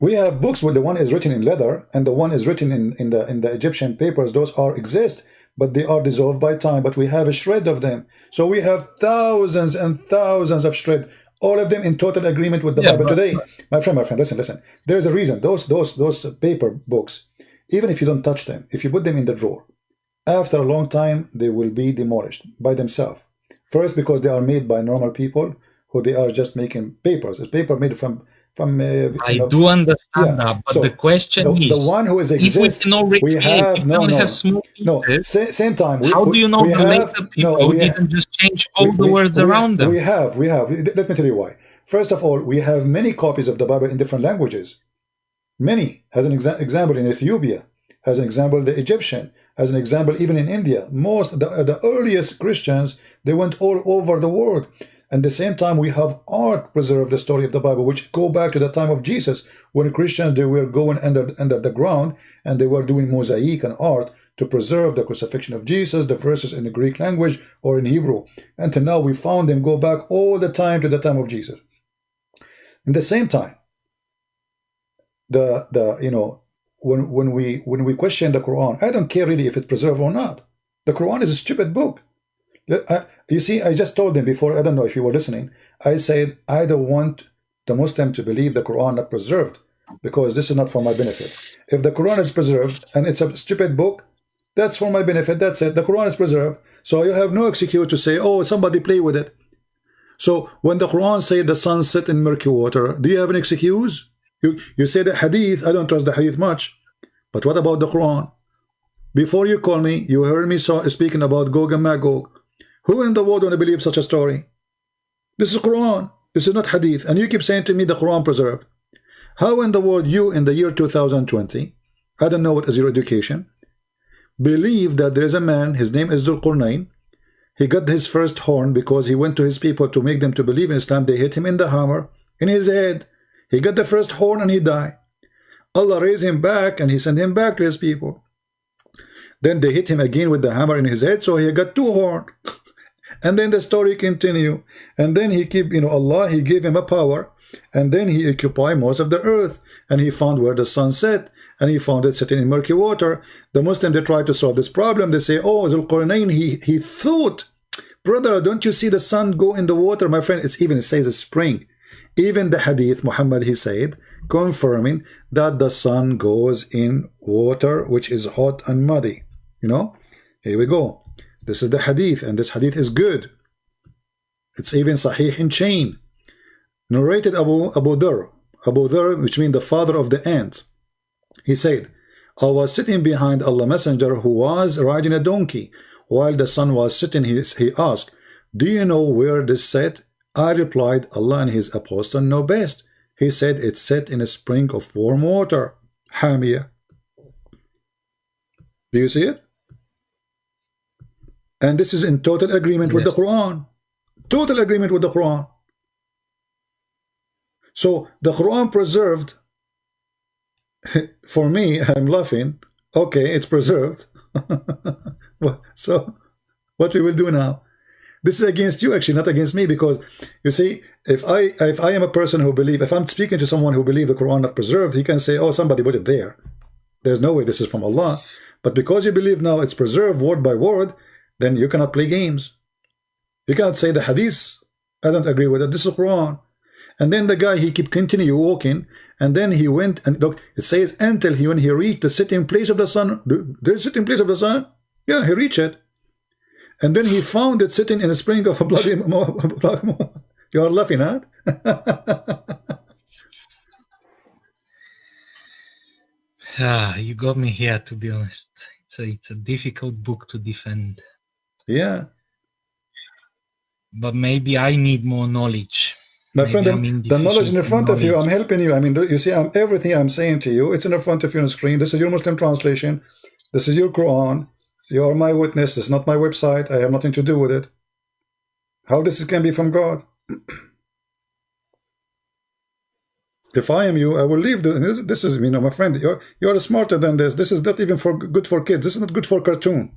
we have books where the one is written in leather and the one is written in, in the in the Egyptian papers. Those are exist, but they are dissolved by time. But we have a shred of them. So we have thousands and thousands of shred, all of them in total agreement with the Yeah, Bible today. My friend, my friend, listen, listen. There is a reason. Those those those paper books, even if you don't touch them, if you put them in the drawer, after a long time they will be demolished by themselves. First, because they are made by normal people who they are just making papers. It's paper made from from. Uh, I know, do understand yeah. that, but So, the question the, is, the one who is if we exists, cannot we have if we no only no have small no pieces, sa- same time. We, how we- do you know we the have, later people no, didn't just change all the words around them? We have, we have. Let me tell you why. First of all, we have many copies of the Bible in different languages. Many. As an exa- example, in Ethiopia, as an example, the Egyptian, as an example, even in India. Most the, the earliest Christians they went all over the world. At the same time, we have art preserve the story of the Bible, which go back to the time of Jesus, when Christians they were going under under the ground and they were doing mosaic and art to preserve the crucifixion of Jesus, the verses in the Greek language or in Hebrew. Until now, we found them go back all the time to the time of Jesus. In the same time, the the you know when when we when we question the Quran, I don't care really if it's preserved or not. The Quran is a stupid book. You see, I just told them before. I don't know if you were listening. I said I don't want the Muslim to believe the Quran not preserved because this is not for my benefit. If the Quran is preserved and it's a stupid book, that's for my benefit. That's it. The Quran is preserved, so you have no excuse to say, "Oh, somebody play with it." So when the Quran say the sun set in murky water, do you have an excuse? You you say the Hadith. I don't trust the Hadith much, but what about the Quran? Before you call me, you heard me so, speaking about Gog and Magog. Who in the world want to believe such a story? This is Quran. This is not Hadith. And you keep saying to me the Quran preserved. How in the world you in the year 2020, I don't know what is your education, believe that there is a man, his name is Dhul Qurnain, he got his first horn because he went to his people to make them to believe in Islam. They hit him in the hammer, in his head. He got the first horn and he died. Allah raised him back and he sent him back to his people. Then they hit him again with the hammer in his head, so he got two horns. and then the story continue. And then he keep, you know, Allah, he gave him a power. And then he occupied most of the earth. And he found where the sun set. And he found it sitting in murky water. The Muslim, they try to solve this problem. They say, oh, Zulqarnain, he, he thought, brother, don't you see the sun go in the water? My friend, it's even, it says a spring. Even the hadith, Muhammad, he said, confirming that the sun goes in water, which is hot and muddy. You know, here we go. This is the hadith, and this hadith is good. It's even Sahih in chain. Narrated Abu Abu Dhar, Abu Dhar, which means the father of the ants. He said, I was sitting behind Allah Messenger who was riding a donkey. While the sun was sitting, he, he asked, Do you know where this set? I replied, Allah and his apostle know best. He said, It's set in a spring of warm water. Hamia. Do you see it? And this is in total agreement yes. with the Quran. Total agreement with the Quran. So the Quran preserved, for me, I'm laughing. Okay, it's preserved. so what we will do now? This is against you, actually, not against me, because you see, if I if I am a person who believe, if I'm speaking to someone who believe the Quran not preserved, he can say, oh, somebody put it there. There's no way this is from Allah. But because you believe now it's preserved word by word, then you cannot play games. You cannot say the hadith, I don't agree with it, this is Quran. And then the guy, he keep continue walking, and then he went, and look, it says, until he, when he reached the sitting place of the sun, the, the sitting place of the sun, yeah, he reached it. And then he found it sitting in a spring of a bloody, you are laughing, huh? ah, you got me here, to be honest. It's a, it's a difficult book to defend. Yeah. But maybe I need more knowledge. My friend, the, knowledge in the front knowledge. of you, I'm helping you. I mean, you see, I'm, everything I'm saying to you, it's in the front of you on the screen. This is your Muslim translation. This is your Quran. You are my witness. This is not my website. I have nothing to do with it. How this can be from God? if I am you, I will leave. The, this, this is, you know, my friend, you're, you're smarter than this. This is not even for good for kids. This is not good for cartoon.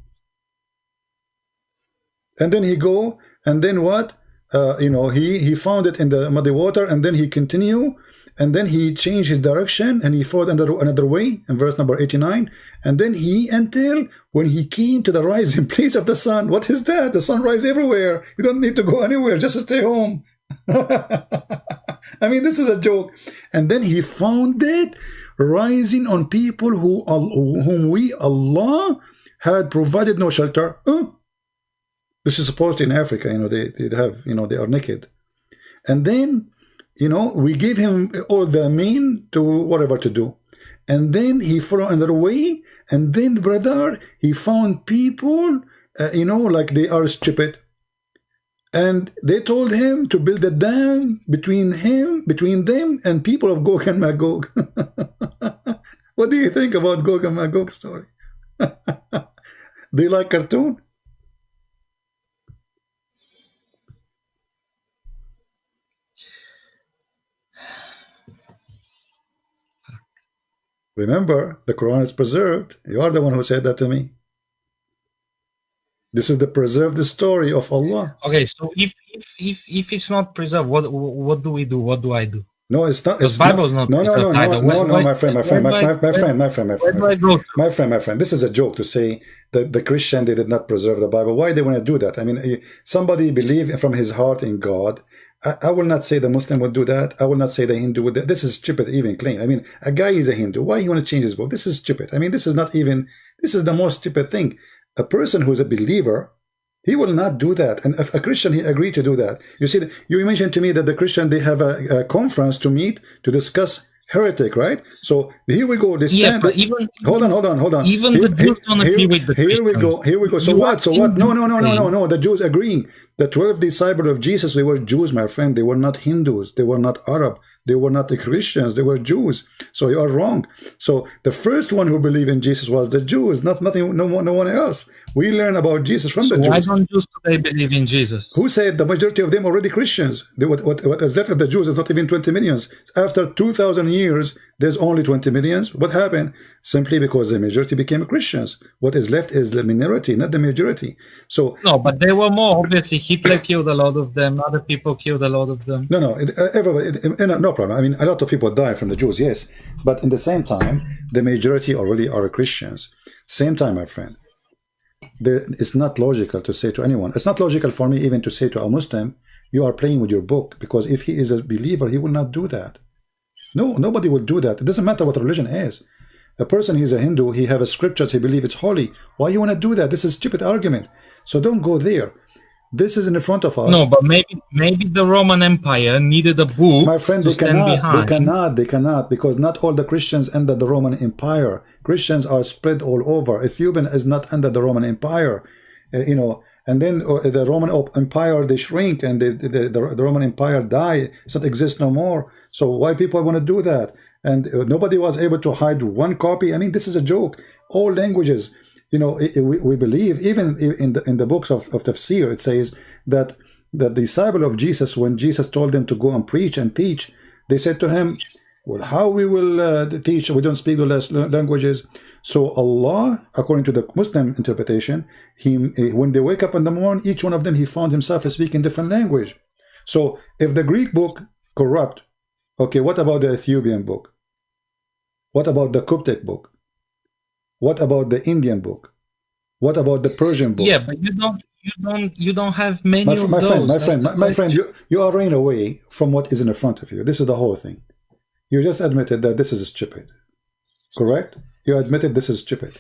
And then he go, and then what? uh, you know, he, he found it in the muddy water and then he continue and then he changed his direction and he followed another, another way in verse number 89 and then he until when he came to the rising place of the sun what is that? The sun rise everywhere. You don't need to go anywhere just stay home. I mean this is a joke. And then he found it rising on people who whom we Allah had provided no shelter this is supposed in Africa, you know, they, they have, you know, they are naked. And then, you know, we give him all the mean to whatever to do. And then he followed another way. And then, brother, he found people, uh, you know, like they are stupid. And they told him to build a dam between him, between them and people of Gog and Magog. what do you think about Gog and Magog story? do you like cartoon? Remember, the Quran is preserved. You are the one who said that to me. This is the preserved story of Allah. Okay, so if if if, if it's not preserved, what what do we do? What do I do? No, it's not. It's Bible is not. No, no, no, no, no, no, my friend, my friend, my friend, my friend, my friend, my friend, my friend, my friend. This is a joke to say that the Christian they did not preserve the Bible. Why they want to do that? I mean, eh, somebody believe from his heart in God. I, I will not say the Muslim would do that. I will not say the Hindu would. This is stupid. Even claim. I mean, a guy is a Hindu. Why he want to change his book? This is stupid. I mean, this is not even. This is the most stupid thing. A person who is a believer he will not do that. And if a Christian, he agreed to do that. You see, you mentioned to me that the Christian, they have a, a conference to meet to discuss heretic, right? So here we go. They stand. Yeah, even hold on, hold on, hold on. Even here, the Jews don't agree with the Here we go. Here we go. So you what? So what? No, no, no, no, no, no. The Jews agreeing. The twelve disciples of Jesus, they were Jews, my friend. They were not Hindus. They were not Arab. They were not the Christians, they were Jews. So you are wrong. So the first one who believed in Jesus was the Jews, not nothing, no one, no one else. We learn about Jesus from so the Jews. Why don't Jews today believe in Jesus? Who said the majority of them already Christians? They, what, what, what is left of the Jews is not even 20 millions. After 2,000 years, there's only 20 millions. What happened? Simply because the majority became Christians. What is left is the minority, not the majority. So no, but there were more obviously. Hitler killed a lot of them. Other people killed a lot of them. No, no, it, uh, everybody. It, no problem. I mean, a lot of people die from the Jews, yes, but in the same time, the majority already are Christians. Same time, my friend. There, it's not logical to say to anyone. It's not logical for me even to say to a Muslim, "You are playing with your book," because if he is a believer, he will not do that. No, nobody will do that. It doesn't matter what religion is. A person he's a Hindu, he have a scriptures, he believe it's holy. Why you want to do that? This is stupid argument. So don't go there. This is in the front of us. No, but maybe maybe the Roman Empire needed a book My friend, they cannot, they cannot, they cannot, because not all the Christians under the Roman Empire. Christians are spread all over. Ethiopian is not under the Roman Empire, Uh, you know. And then uh, the Roman Empire they shrink, and the, the, Roman Empire die. Not exist no more. So why people want to do that? And uh, nobody was able to hide one copy. I mean, this is a joke. All languages, you know, we, we believe even in the in the books of of Tafsir, it says that the disciple of Jesus, when Jesus told them to go and preach and teach, they said to him, well, how we will uh, teach? We don't speak the last languages. So Allah, according to the Muslim interpretation, he when they wake up in the morning, each one of them he found himself speaking different language. So if the Greek book corrupt, okay, what about the Ethiopian book? What about the Coptic book? What about the Indian book? What about the Persian book? Yeah, but you don't you don't you don't have many my, of my those. friend, my friend, my, my friend, you, you are running away from what is in the front of you. This is the whole thing. You just admitted that this is stupid. Correct? You admitted this is stupid.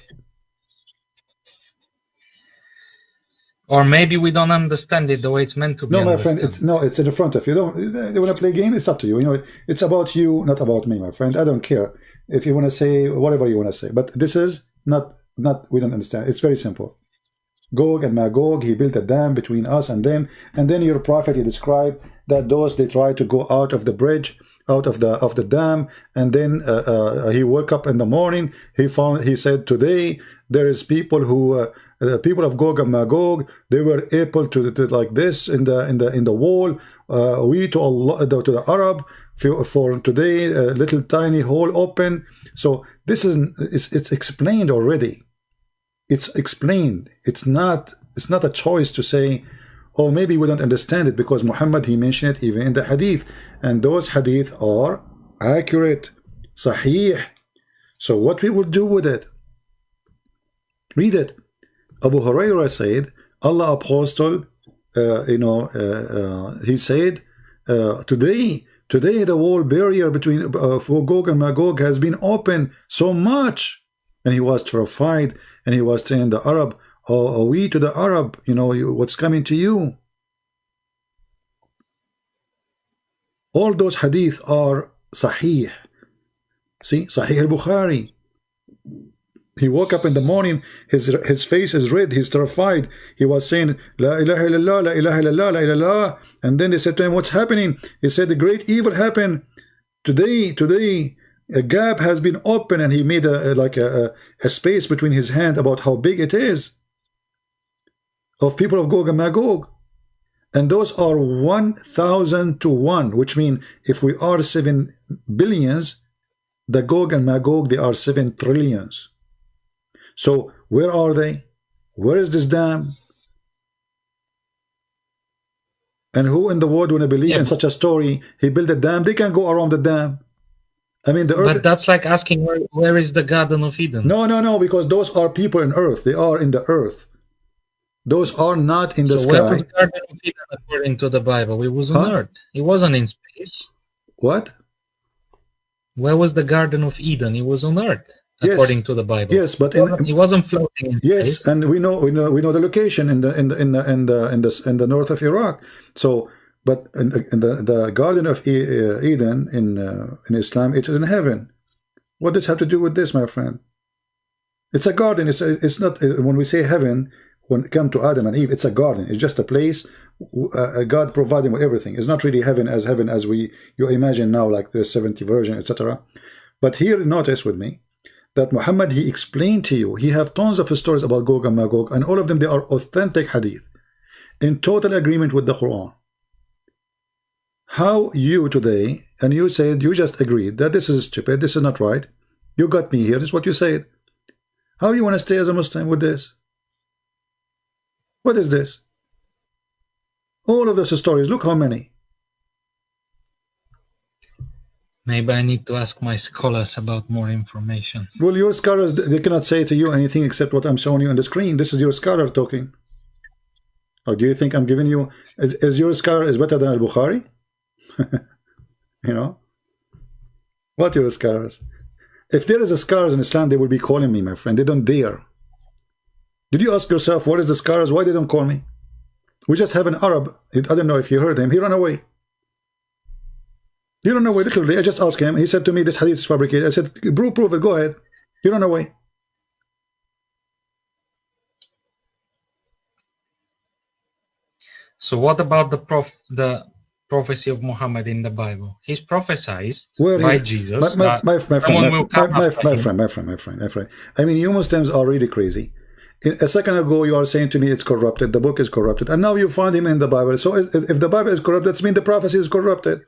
Or maybe we don't understand it the way it's meant to be. No, my friend, it's no, it's in the front of you. Don't you want to play a game? It's up to you. You know, it's about you, not about me, my friend. I don't care if you want to say whatever you want to say, but this is not not. We don't understand. It's very simple. Gog and Magog, he built a dam between us and them, and then your prophet he described that those they tried to go out of the bridge, out of the of the dam, and then uh, uh, he woke up in the morning. He found he said today there is people who. Uh, the people of Gog and Magog, they were able to, to like this in the in the in the wall. Uh, we to Allah to the Arab for, for today, a little tiny hole open. So this is it's, it's explained already. It's explained. It's not it's not a choice to say, oh maybe we don't understand it because Muhammad he mentioned it even in the Hadith, and those Hadith are accurate, Sahih. So what we will do with it? Read it. Abu Huraira said, Allah apostle, uh, you know, uh, uh, he said, uh, today, today the wall barrier between uh, for Gog and Magog has been opened so much. And he was terrified and he was saying the Arab, are we to the Arab, you know, what's coming to you? All those hadith are sahih. See, Sahih al-Bukhari. He woke up in the morning, his his face is red, he's terrified. He was saying, La ilaha illallah, la ilaha illallah, la ilaha. And then they said to him, What's happening? He said, The great evil happened. Today, today, a gap has been opened, and he made a, a like a, a, a space between his hand about how big it is of people of Gog and Magog. And those are 1,000 to 1, which means if we are 7 billions, the Gog and Magog, they are 7 trillions. So where are they? Where is this dam? And who in the world would believe Yeah, in such a story? He built a dam. They can go around the dam. I mean, the earth. But that's like asking where where is the Garden of Eden? no, no, no, because those are people in earth. They are in the earth. Those are not in the so where sky. was Garden of Eden according to the Bible? It was on Huh? Earth. It wasn't in space. What? Where was the Garden of Eden? It was on Earth, Yes. according to the Bible. Yes, but it wasn't, it wasn't floating in Yes, space. and we know we know we know the location in the in the in the in the in the, in the north of Iraq. So, but in, the- in the the Garden of uh, Eden in uh, in Islam, it is in heaven. What does have to do with this, my friend? It's a garden. It's it's not uh, when we say heaven. When it come to Adam and Eve, it's a garden. It's just a place. Uh, God providing with everything. It's not really heaven as heaven as we you imagine now, like the 70 version, etc. But here, notice with me that Muhammad he explained to you he have tons of stories about Gog and Magog and all of them they are authentic hadith in total agreement with the Quran how you today and you said you just agreed that this is stupid this is not right you got me here this is what you said how you want to stay as a Muslim with this what is this? All of those stories look how many. Maybe I need to ask my scholars about more information. well your scholars they cannot say to you anything except what I'm showing you on the screen. This is your scholar talking. Or do you think I'm giving you is, is your scholar is better than al-Bukhari? You know? What your scholars? If there is a scholars in Islam they will be calling me my friend. They don't dare did you ask yourself what is the scholars why they don't call me We just have an Arab. I don't know if you heard him. He ran away. He ran away. Literally, I just asked him. He said to me, "This hadith is fabricated." I said, "Prove, prove it. Go ahead." He ran away. So what about the prof the prophecy of Muhammad in the Bible? He's prophesied Where by is- Jesus. My, my, my, my, friend, my, will come my, my, after my him. friend, my friend, my friend, my friend. I mean, you Muslims are really crazy. A second ago, you are saying to me it's corrupted, the book is corrupted, and now you find him in the Bible. So if, the Bible is corrupted, that means the prophecy is corrupted.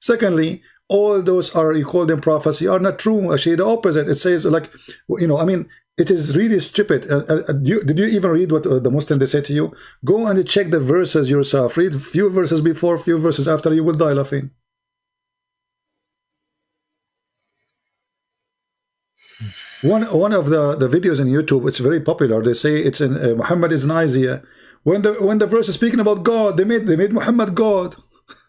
Secondly, all those are you call them prophecy are not true. Actually, the opposite. It says like, you know, I mean, it is really stupid. Uh, uh, uh, you, did you even read what uh, the Muslim they say to you? Go and check the verses yourself. Read few verses before, few verses after. You will die laughing. One one of the the videos in YouTube, it's very popular. They say it's in uh, Muhammad is in Isaiah. When the when the verse is speaking about God, they made they made Muhammad God.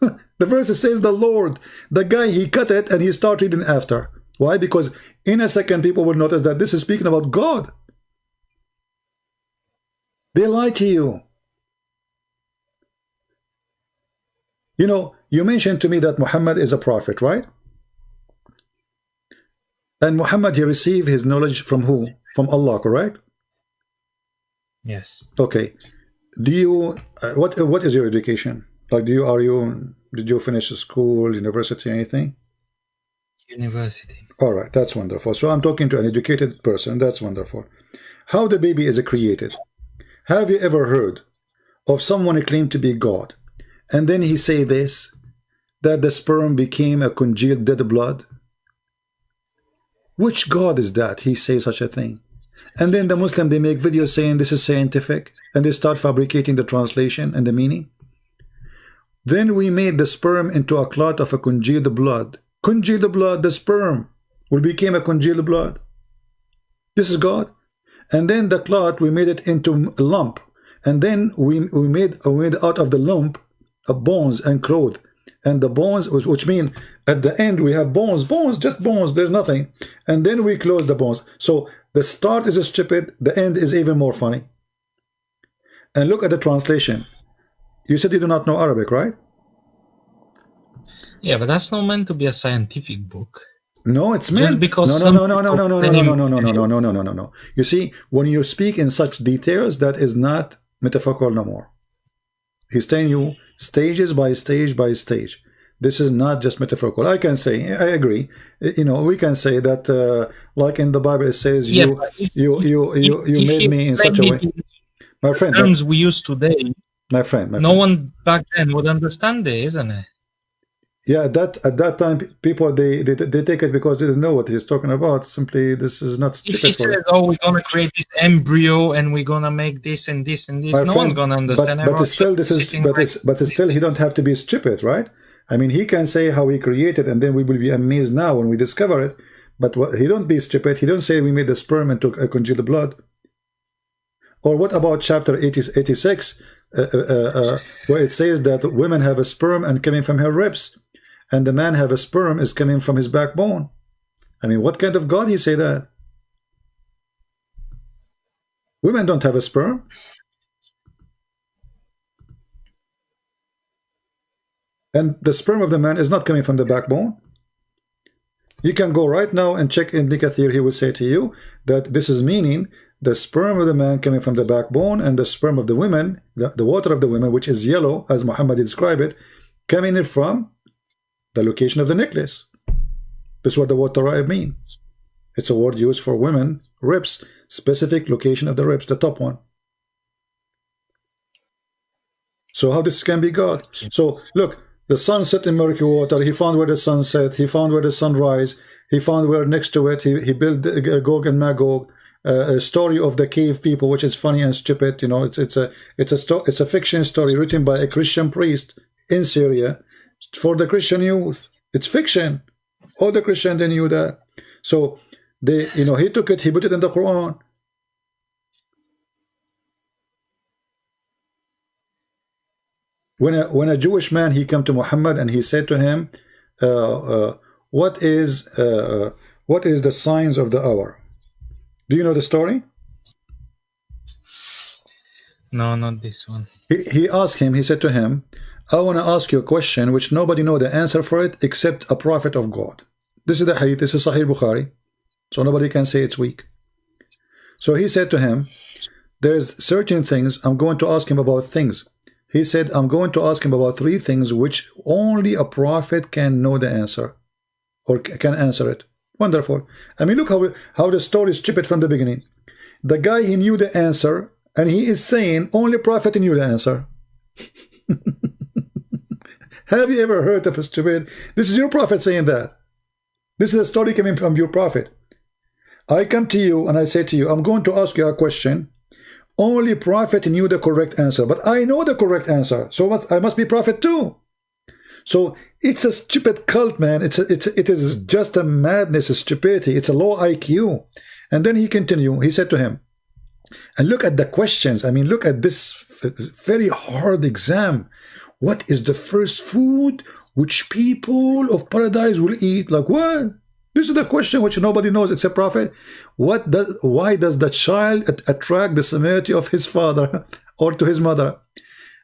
the verse says the Lord. The guy he cut it and he start reading after. Why? Because in a second people will notice that this is speaking about God. They lie to you. You know, you mentioned to me that Muhammad is a prophet, right? And Muhammad, he received his knowledge from who? From Allah, correct? Yes. Okay. Do you, uh, what what is your education? Like, do you, are you, did you finish school, university, anything? University. All right, that's wonderful. So I'm talking to an educated person. That's wonderful. How the baby is created. Have you ever heard of someone who claimed to be God, and then he say this, that the sperm became a congealed dead blood? Which God is that? He say such a thing. And then the Muslim, they make videos saying this is scientific, and they start fabricating the translation and the meaning. Then we made the sperm into a clot of a congealed blood. Congealed blood, the sperm will become a congealed blood. This is God. And then the clot, we made it into a lump. And then we, we made we made out of the lump a bones and cloth. And the bones, which, mean at the end we have bones, bones, just bones, there's nothing. And then we close the bones. So the start is stupid, the end is even more funny. And look at the translation. You said you do not know Arabic, right? Yeah, but that's not meant to be a scientific book. No, it's Just meant. because no, no, no, no, no, no, no, no, no, no, no, no, no, no, no, no, no. You see, when you speak in such details, that is not metaphorical no more. He's telling you stages by stage by stage. This is not just metaphorical. I can say, I agree. You know, we can say that, uh, like in the Bible, it says, Yeah, you, if- you, you, if- you, you made me in such a way. My friend, my, terms we use today, my friend, my no friend. one back then would understand it, isn't it? Yeah, at that at that time, people they, they they take it because they didn't know what he's talking about. Simply, this is not If he says, "Oh, we're gonna create this embryo and we're gonna make this and this and this," My no friend, one's gonna understand. But, but still, this is but it's but it's still he don't have to be stupid, right? I mean, he can say how he created, and then we will be amazed now when we discover it. But what, he don't be stupid. He don't say we made the sperm and took a congealed blood. Or what about chapter 80, 86, uh, uh, uh, where it says that women have a sperm and coming from her ribs, and the man have a sperm is coming from his backbone. I mean, what kind of God he say that? Women don't have a sperm. And the sperm of the man is not coming from the backbone. You can go right now and check in Ibn Kathir. He will say to you that this is meaning the sperm of the man coming from the backbone and the sperm of the women, the, the water of the women, which is yellow, as Muhammad described it, coming in from the location of the necklace. This is what the word Torah mean. It's a word used for women, ribs, specific location of the ribs, the top one. So how this can be God? So look, the sun set in murky water. He found where the sun set. He found where the sun rise. He found where next to it. He, he built the- Gog and Magog. Uh, a story of the cave people, which is funny and stupid. You know, it's it's a it's a it's a fiction story written by a Christian priest in Syria for the Christian youth. It's fiction. All the Christians they knew that. So they, you know, he took it. He put it in the Quran. when a when a Jewish man he came to Muhammad and he said to him, uh, uh, "What is uh, what is the signs of the hour?" Do you know the story? No, not this one. He, he asked him, he said to him, I want to ask you a question which nobody know the answer for it except a prophet of God. This is the hadith, this is Sahih Bukhari. So nobody can say it's weak. So he said to him, there's certain things, I'm going to ask him about things. He said, I'm going to ask him about three things which only a prophet can know the answer or can answer it. Wonderful. I mean, look how, how the story is stupid from the beginning. The guy, he knew the answer, and he is saying only prophet knew the answer. Have you ever heard of a stupid? This is your prophet saying that. This is a story coming from your prophet. I come to you and I say to you, I'm going to ask you a question. Only prophet knew the correct answer, but I know the correct answer. So I must be prophet too. So it's a stupid cult, man. It's a, it's it is just a madness, a stupidity. It's a low IQ. And then he continued. He said to him, and look at the questions. I mean, look at this very hard exam. What is the first food which people of paradise will eat? Like what? This is the question which nobody knows except Prophet. What does, why does the child attract the similarity of his father or to his mother?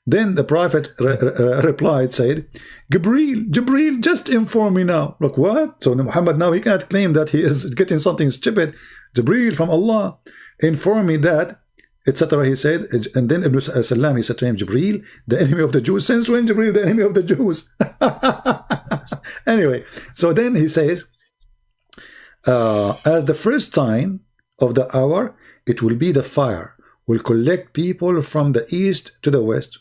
Then the Prophet re re replied, said, Gabriel, Jibril, just inform me now. Look, what? So Muhammad now he cannot claim that he is getting something stupid. Jibril from Allah, inform me that, etc. He said, and then Ibn Salam, he said to him, Jibril, the enemy of the Jews. Since when Jibril, the enemy of the Jews? anyway, so then he says, uh, as the first sign of the hour, it will be the fire, will collect people from the east to the west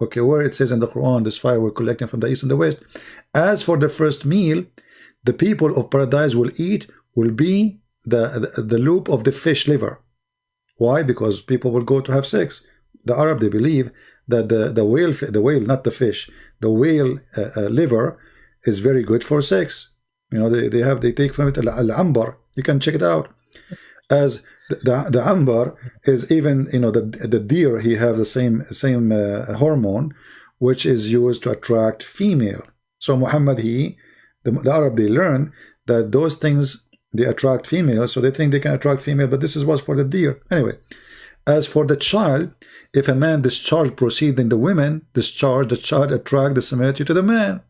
okay where it says in the Quran this fire will collect them from the east and the west as for the first meal the people of paradise will eat will be the, the, the lobe of the fish liver why? Because people will go to have sex. The Arab they believe that the the whale the whale not the fish the whale uh, uh, liver is very good for sex. You know they, they have they take from it al-ambar you can check it out. As the, the ambar is even you know the the deer he have the same same uh, hormone which is used to attract female. So Muhammad he the, the Arab they learn that those things they attract females so they think they can attract female but this is what's for the deer anyway as for the child if a man discharge proceeding the women discharge the child attract the similarity to the man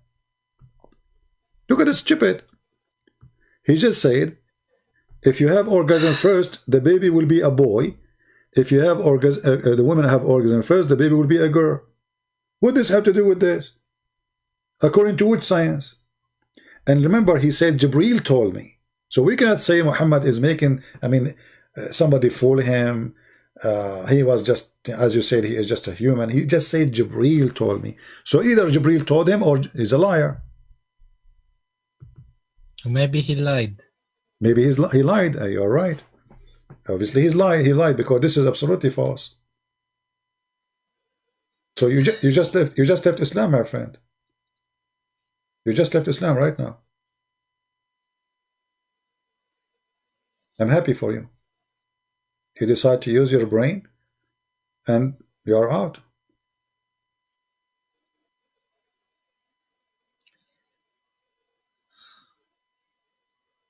look at this stupid he just said if you have orgasm first, the baby will be a boy. If you have orgasm, uh, uh, the women have orgasm first, the baby will be a girl. What does this have to do with this? According to which science? And remember, he said, Jibril told me. So we cannot say Muhammad is making, I mean, uh, somebody fool him. Uh, he was just, as you said, he is just a human. He just said, Jibril told me. So either Jibril told him or he's a liar. Maybe he lied. Maybe he's he lied. You're right. Obviously, he's lied. He lied because this is absolutely false. So you just you just left you just left Islam, my friend. You just left Islam right now. I'm happy for you. You decide to use your brain, and you are out.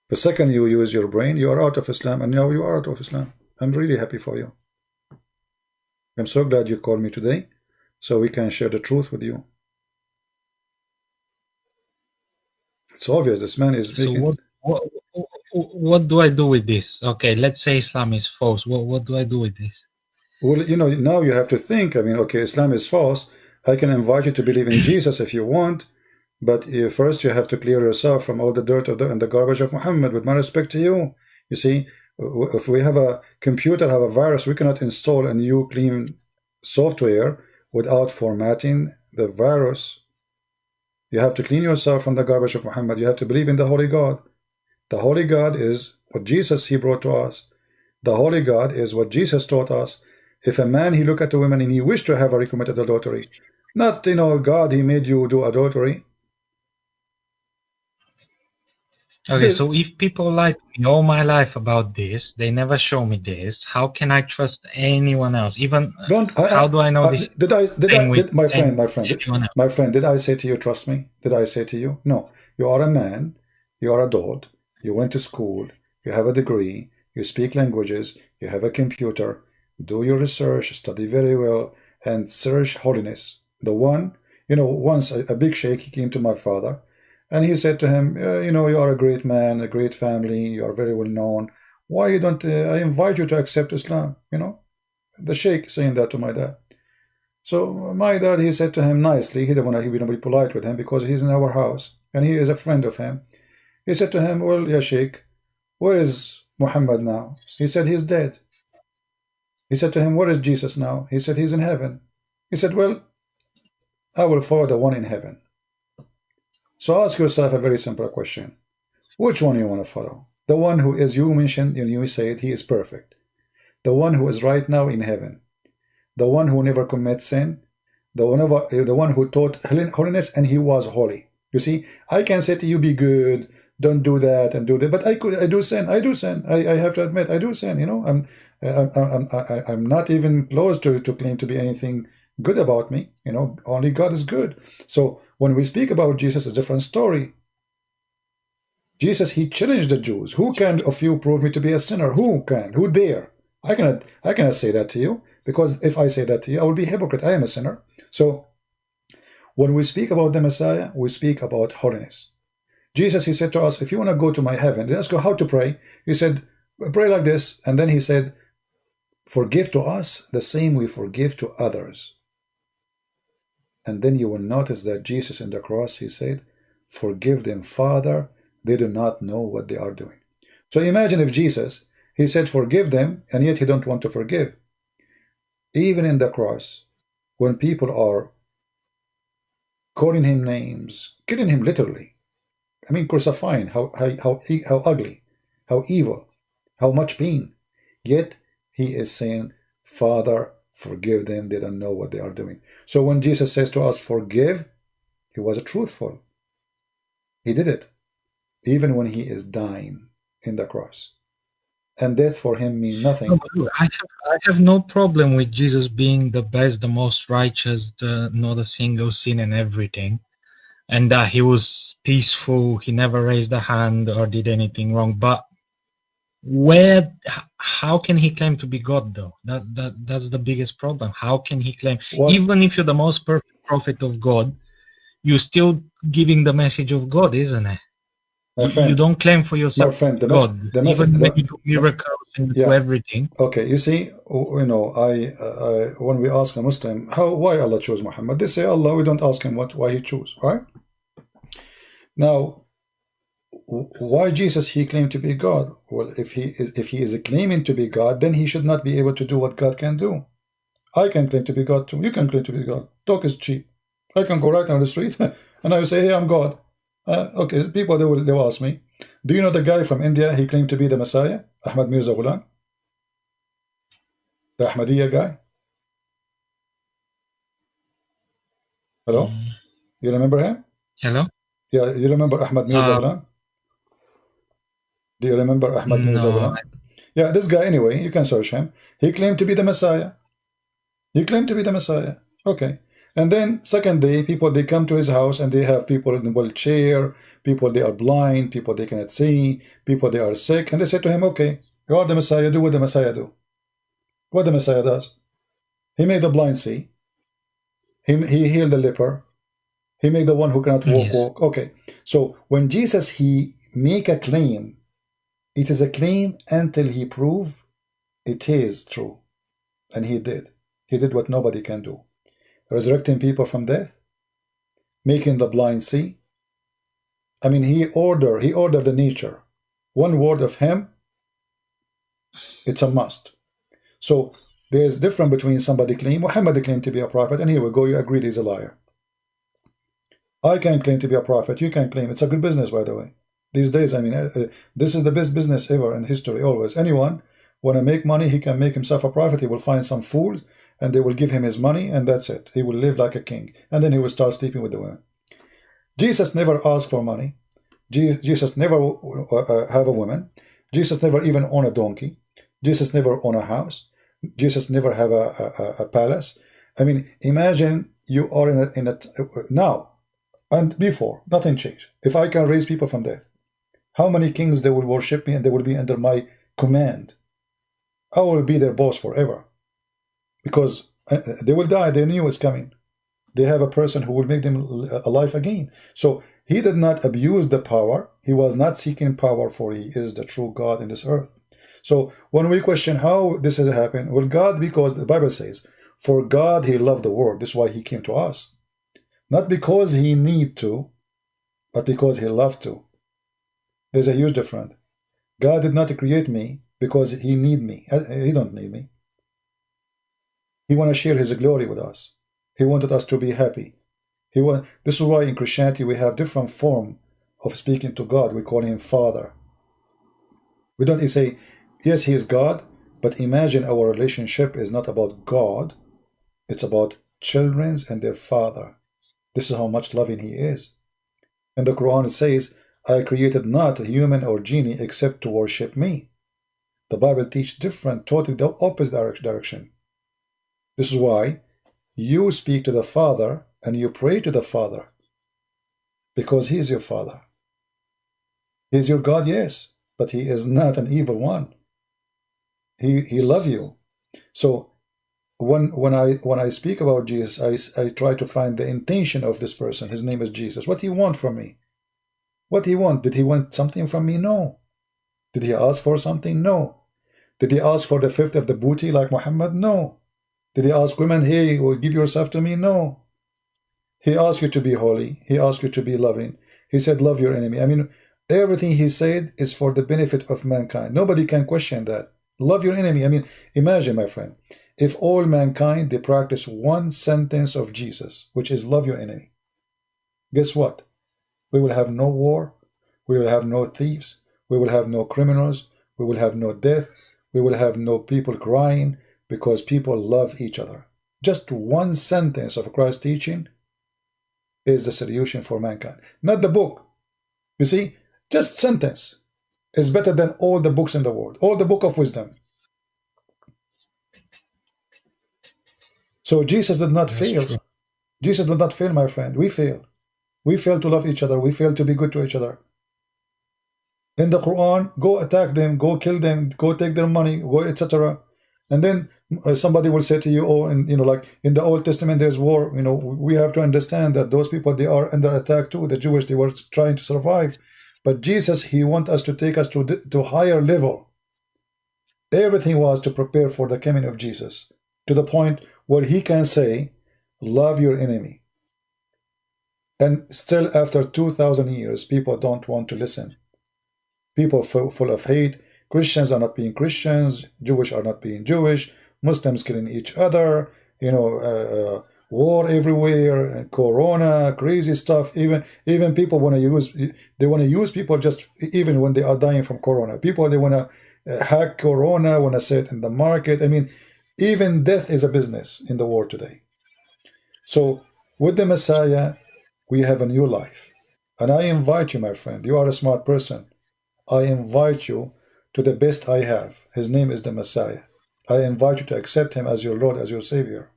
The second you use your brain, you are out of Islam, and now you are out of Islam. I'm really happy for you. I'm so glad you called me today, so we can share the truth with you. It's obvious this man is so what, what, what do I do with this? Okay, let's say Islam is false. What, what do I do with this? Well, you know, now you have to think. I mean, okay, Islam is false. I can invite you to believe in Jesus if you want. But you, first you have to clear yourself from all the dirt of the, and the garbage of Muhammad with my respect to you. You see, if we have a computer have a virus, we cannot install a new clean software without formatting the virus. You have to clean yourself from the garbage of Muhammad. You have to believe in the Holy God. The Holy God is what Jesus he brought to us. The Holy God is what Jesus taught us. If a man he look at a woman and he wished to have her, he committed adultery. Not, you know, God, he made you do adultery. Okay, so if people lie to me all my life about this, they never show me this. How can I trust anyone else? Even uh, Don't, I, how do I know this? Did I? Did I? Did, my friend, my friend, did, my friend. Did I say to you, trust me? Did I say to you, no? You are a man. You are adult. You went to school. You have a degree. You speak languages. You have a computer. do your research, study very well, and search holiness. The one, you know, once a, a big sheikh, he came to my father, and he said to him, uh, you know, you are a great man, a great family, you are very well known. Why you don't, uh, I invite you to accept Islam, you know? The sheikh saying that to my dad. So my dad, he said to him nicely, he didn't want to be polite with him because he's in our house, and he is a friend of him. He said to him, well, ya sheikh, where is Muhammad now? He said, he's dead. He said to him, where is Jesus now? He said, he's in heaven. He said, well, I will follow the one in heaven. So ask yourself a very simple question. Which one do you want to follow? The one who, as you mentioned, and you said, he is perfect. The one who is right now in heaven. The one who never commits sin. The one, the one who taught holiness and he was holy. You see, I can say to you, be good, don't do that and do that. But I could, I do sin. I do sin. I, I have to admit, I do sin. You know, I'm, I'm, I'm, I'm not even close to to claim to be anything good about me. You know, only God is good. So when we speak about Jesus, a different story. Jesus, he challenged the Jews. Who can of you prove me to be a sinner? Who can? Who dare? I cannot. I cannot say that to you because if I say that to you, I will be hypocrite. I am a sinner. So when we speak about the Messiah, we speak about holiness. Jesus, he said to us, if you want to go to my heaven, let's go how to pray. He said, pray like this. And then he said, forgive to us the same we forgive to others. And then you will notice that Jesus in the cross, he said, forgive them, Father, they do not know what they are doing. So imagine if Jesus, he said, forgive them, and yet he don't want to forgive. Even in the cross, when people are calling him names, killing him literally, I mean, crucifying, how, how, how, how ugly, how evil, how much pain. Yet he is saying, Father, forgive them, they don't know what they are doing. So when Jesus says to us, forgive, he was truthful. He did it, even when he is dying in the cross. And death for him means nothing. No, I, have, I have no problem with Jesus being the best, the most righteous, the, not a single sin and everything and that he was peaceful he never raised a hand or did anything wrong. But where how can he claim to be god though? That that that's the biggest problem. How can he claim? Even if you're the most perfect prophet of god you're still giving the message of god isn't it you don't claim for yourself friend, the God, the even when you do miracles and yeah. do everything. Okay, you see, you know, I, uh, when we ask a Muslim, how, why Allah chose Muhammad, they say Allah. We don't ask him what, why he chose, right? Now, why Jesus he claimed to be God? Well, if he is if he is claiming to be God, then he should not be able to do what God can do. I can claim to be God too. You can claim to be God. Talk is cheap. I can go right down the street and I will say, "Hey, I'm God." Uh, okay, people they will they will ask me, "Do you know the guy from India? He claimed to be the Messiah, Ahmad Mirza Ghulam, the Ahmadiyya guy." Hello, mm. you remember him? Hello. Yeah, you remember Ahmad Mirza uh, Do you remember Ahmad no. Mirza Yeah, this guy anyway, you can search him. He claimed to be the Messiah. He claimed to be the Messiah. Okay. And then second day, people they come to his house and they have people in the wheelchair, people they are blind, people they cannot see, people they are sick, and they say to him, Okay, you are the Messiah, do what the Messiah do. What the Messiah does. He made the blind see. He, he healed the leper. He made the one who cannot walk yes. walk. Okay. So when Jesus he make a claim, it is a claim until he prove it is true. And he did. He did what nobody can do. Resurrecting people from death, making the blind see. I mean, he order, he ordered the nature. One word of him, it's a must. So there's difference between somebody claim, Muhammad claimed to be a prophet, and here we go, you agreed he's a liar. I can claim to be a prophet. You can claim. It's a good business, by the way. These days, I mean, uh, uh, this is the best business ever in history, always. Anyone want to make money, he can make himself a prophet. He will find some fool, and they will give him his money, and that's it. He will live like a king. And then he will start sleeping with the women. Jesus never asked for money. Jesus never uh, uh, have a woman. Jesus never even own a donkey. Jesus never own a house. Jesus never have a, a, a palace. I mean, imagine you are in a, in a now and before, nothing changed. If I can raise people from death, how many kings they will worship me and they will be under my command? I will be their boss forever. Because uh, they will die. They knew it's coming. They have a person who will make them alive again. So he did not abuse the power. He was not seeking power for he is the true God in this earth. So when we question how this has happened, well, God, because the Bible says, for God he loved the world. This is why he came to us. Not because he need to, but because he loved to. There's a huge difference. God did not create me because he need me. Uh, he don't need me. He want to share his glory with us. He wanted us to be happy. He want, this is why in Christianity we have different form of speaking to God. We call him Father. We don't say, yes, he is God, but imagine our relationship is not about God. It's about children and their father. This is how much loving he is. And the Quran says, I created not a human or genie except to worship me. The Bible teaches different, totally the opposite direction. This is why you speak to the Father and you pray to the Father because He is your Father. He is your God, yes, but He is not an evil one. He He love you. So when when I when I speak about Jesus, I I try to find the intention of this person. His name is Jesus. What he want from me? What he want? Did he want something from me? No. Did he ask for something? No. Did he ask for the fifth of the booty like Muhammad? No. Did he ask women, hey, will give yourself to me? No. He asked you to be holy. He asked you to be loving. He said, love your enemy. I mean, everything he said is for the benefit of mankind. Nobody can question that. Love your enemy. I mean, imagine, my friend, if all mankind, they practice one sentence of Jesus, which is love your enemy. Guess what? We will have no war. We will have no thieves. We will have no criminals. We will have no death. We will have no people crying because people love each other. Just one sentence of Christ's teaching is the solution for mankind, not the book. You see, just sentence is better than all the books in the world, all the book of wisdom. So Jesus did not That's fail. True. Jesus did not fail, my friend. We fail. We fail to love each other. We fail to be good to each other. In the Quran, go attack them, go kill them, go take their money, go etc. And then Uh, somebody will say to you, oh, and you know, like in the Old Testament, there's war. You know, we have to understand that those people they are under attack too. The Jewish they were trying to survive, but Jesus he want us to take us to the, to higher level. Everything was to prepare for the coming of Jesus to the point where he can say, "Love your enemy." And still, after two thousand years, people don't want to listen. People full of hate Christians are not being Christians, Jewish are not being Jewish, Muslims killing each other, you know, uh, uh, war everywhere, corona, crazy stuff. Even even people want to use they want to use people just even when they are dying from corona. People they want to uh, hack corona, want to set it in the market. I mean, even death is a business in the world today. So with the Messiah, we have a new life. And I invite you, my friend, you are a smart person. I invite you to the best I have. His name is the Messiah. I invite you to accept him as your Lord, as your Savior.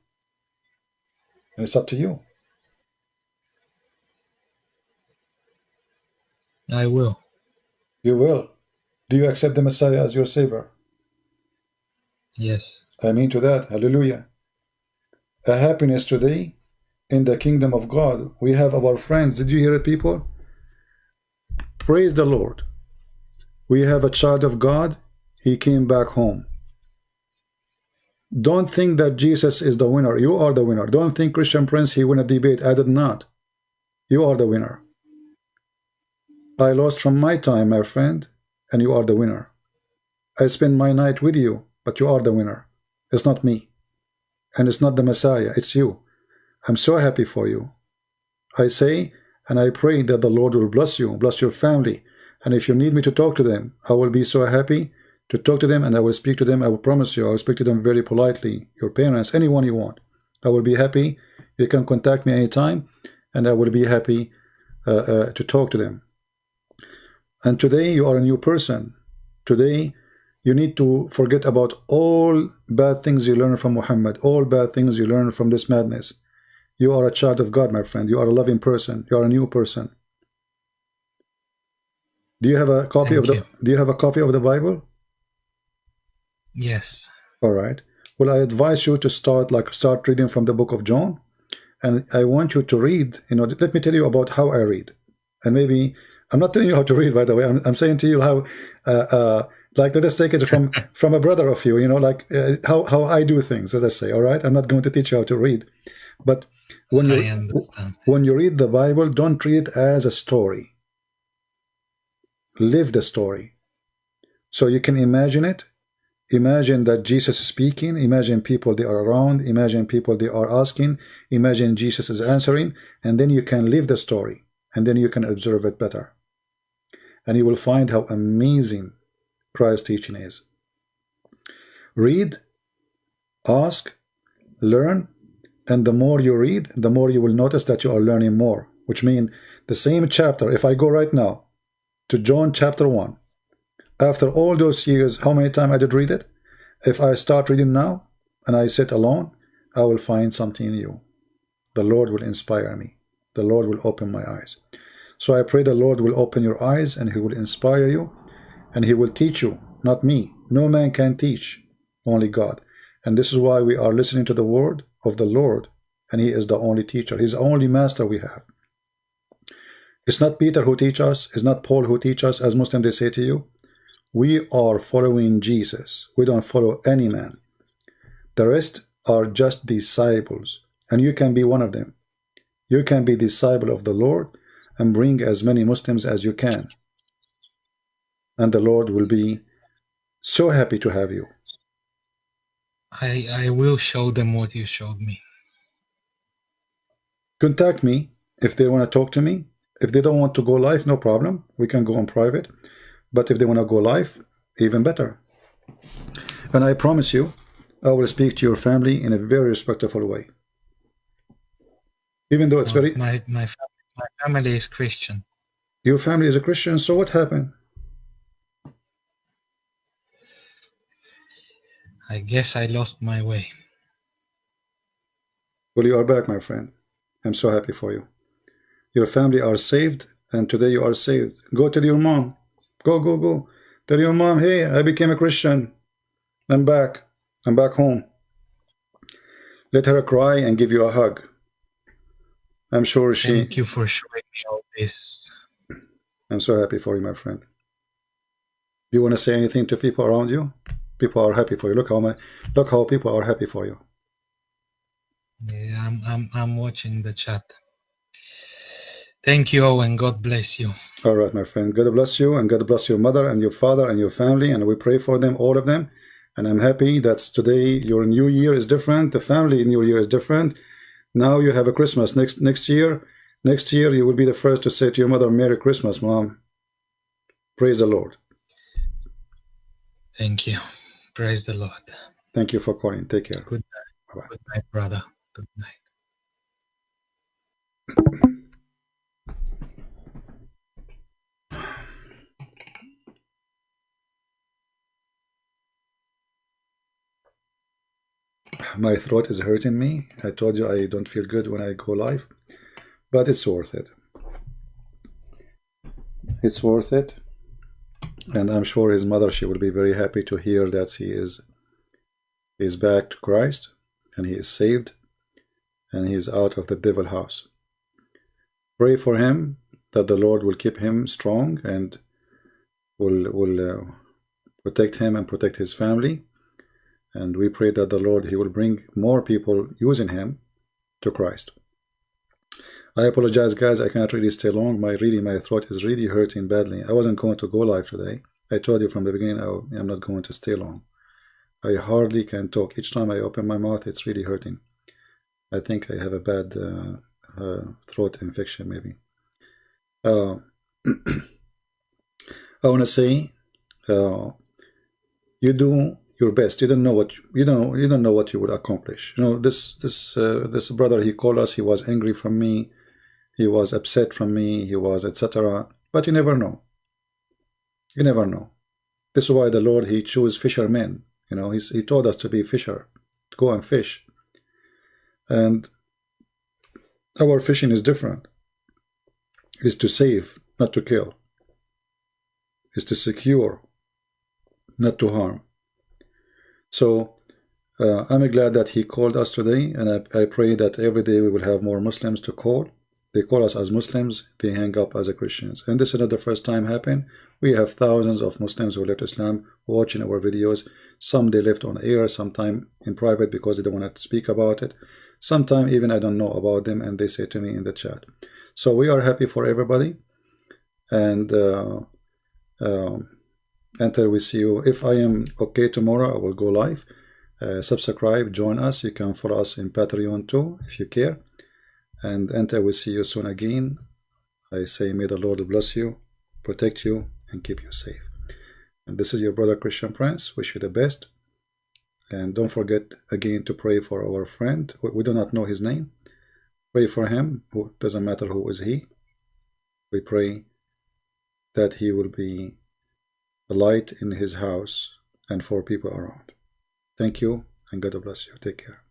And it's up to you. I will. You will. Do you accept the Messiah as your Savior? Yes. I mean to that. Hallelujah. A happiness today in the kingdom of God. We have our friends. Did you hear it, people? Praise the Lord. We have a child of God. He came back home. Don't think that Jesus is the winner. You are the winner. Don't think Christian Prince, he won a debate. I did not. You are the winner. I lost from my time, my friend, and you are the winner. I spend my night with you, but you are the winner. It's not me. And it's not the Messiah, it's you. I'm so happy for you. I say, and I pray that the Lord will bless you, bless your family, and if you need me to talk to them, I will be so happy to talk to them and I will speak to them. I will promise you, I will speak to them very politely. Your parents, anyone you want. I will be happy. You can contact me anytime and I will be happy uh, uh, to talk to them. And today you are a new person. Today you need to forget about all bad things you learn from Muhammad, all bad things you learn from this madness. You are a child of God, my friend. You are a loving person. You are a new person. Do you have a copy Thank of the you. Do you have a copy of the Bible? Yes. All right. well, I advise you to start like start reading from the book of John. And I want you to read, you know, let me tell you about how I read. And maybe, I'm not telling you how to read, by the way. I'm, I'm saying to you how, uh, uh, like, let us take it from, from a brother of you, you know, like uh, how, how I do things, let us say, all right? I'm not going to teach you how to read. But when you, when you read the Bible, don't treat it as a story. Live the story. So you can imagine it. Imagine that Jesus is speaking. Imagine people they are around. Imagine people they are asking. Imagine Jesus is answering. And then you can live the story. And then you can observe it better. And you will find how amazing Christ's teaching is. Read, ask, learn, and the more you read, the more you will notice that you are learning more. Which means the same chapter, if I go right now to John chapter 1, after all those years, how many times I did read it? If I start reading now and I sit alone, I will find something new. The Lord will inspire me. The Lord will open my eyes. So I pray the Lord will open your eyes and he will inspire you and he will teach you, not me. No man can teach, only God. And this is why we are listening to the word of the Lord and he is the only teacher. He's the only master we have. It's not Peter who teach us. It's not Paul who teach us, as Muslims they say to you. We are following Jesus. We don't follow any man. The rest are just disciples, and you can be one of them. You can be disciple of the Lord and bring as many Muslims as you can. And the Lord will be so happy to have you. I, I will show them what you showed me. Contact me if they want to talk to me. If they don't want to go live, no problem. We can go on private. But if they want to go live, even better. And I promise you, I will speak to your family in a very respectful way. Even though it's very... My, my, my family is Christian. Your family is a Christian, so what happened? I guess I lost my way. Well, you are back, my friend. I'm so happy for you. Your family are saved, and today you are saved. Go tell your mom. Go, go, go. Tell your mom, hey, I became a Christian. I'm back. I'm back home. Let her cry and give you a hug. I'm sure she... Thank you for showing me all this. I'm so happy for you, my friend. Do you want to say anything to people around you? People are happy for you. Look how many, look how people are happy for you. Yeah, I'm, I'm, I'm watching the chat. Thank you, and God bless you. All right, my friend. God bless you, and God bless your mother and your father and your family, and we pray for them, all of them. And I'm happy that today your new year is different. The family new year is different. Now you have a Christmas next next year. Next year you will be the first to say to your mother, "Merry Christmas, mom." Praise the Lord. Thank you. Praise the Lord. Thank you for calling. Take care. Good night. Bye -bye. Good night, brother. Good night. My throat is hurting me. I told you I don't feel good when I go live, but it's worth it. It's worth it. And I'm sure his mother, she will be very happy to hear that he is, is back to Christ and he is saved and he is out of the devil house. Pray for him that the Lord will keep him strong and will, will uh, protect him and protect his family and we pray that the Lord, He will bring more people using Him to Christ. I apologize, guys. I cannot really stay long. My really, my throat is really hurting badly. I wasn't going to go live today. I told you from the beginning I, am not going to stay long. I hardly can talk. Each time I open my mouth, it's really hurting. I think I have a bad uh, uh, throat infection, maybe. Uh, I want to say, uh, you do your best. You don't know what you don't you don't know what you would accomplish. You know this this uh, this brother he called us. He was angry from me. He was upset from me. He was etc. But you never know. You never know. This is why the Lord he chose fishermen. You know he's, he told us to be fisher, to go and fish. And our fishing is different. Is to save, not to kill. Is to secure, not to harm. So uh, I'm glad that he called us today, and I, I pray that every day we will have more Muslims to call. They call us as Muslims, they hang up as a Christians. And this is not the first time happened. We have thousands of Muslims who left Islam watching our videos. Some they left on air, sometime in private because they don't want to speak about it. Sometime even I don't know about them and they say to me in the chat. So we are happy for everybody. And uh, uh, until we see you, if I am okay tomorrow, I will go live. Uh, subscribe, join us. You can follow us in Patreon too, if you care. And enter we see you soon again, I say may the Lord bless you, protect you, and keep you safe. And this is your brother Christian Prince. Wish you the best. And don't forget again to pray for our friend. We do not know his name. Pray for him. It doesn't matter who is he. We pray that he will be a light in his house and for people around. Thank you and God bless you. Take care.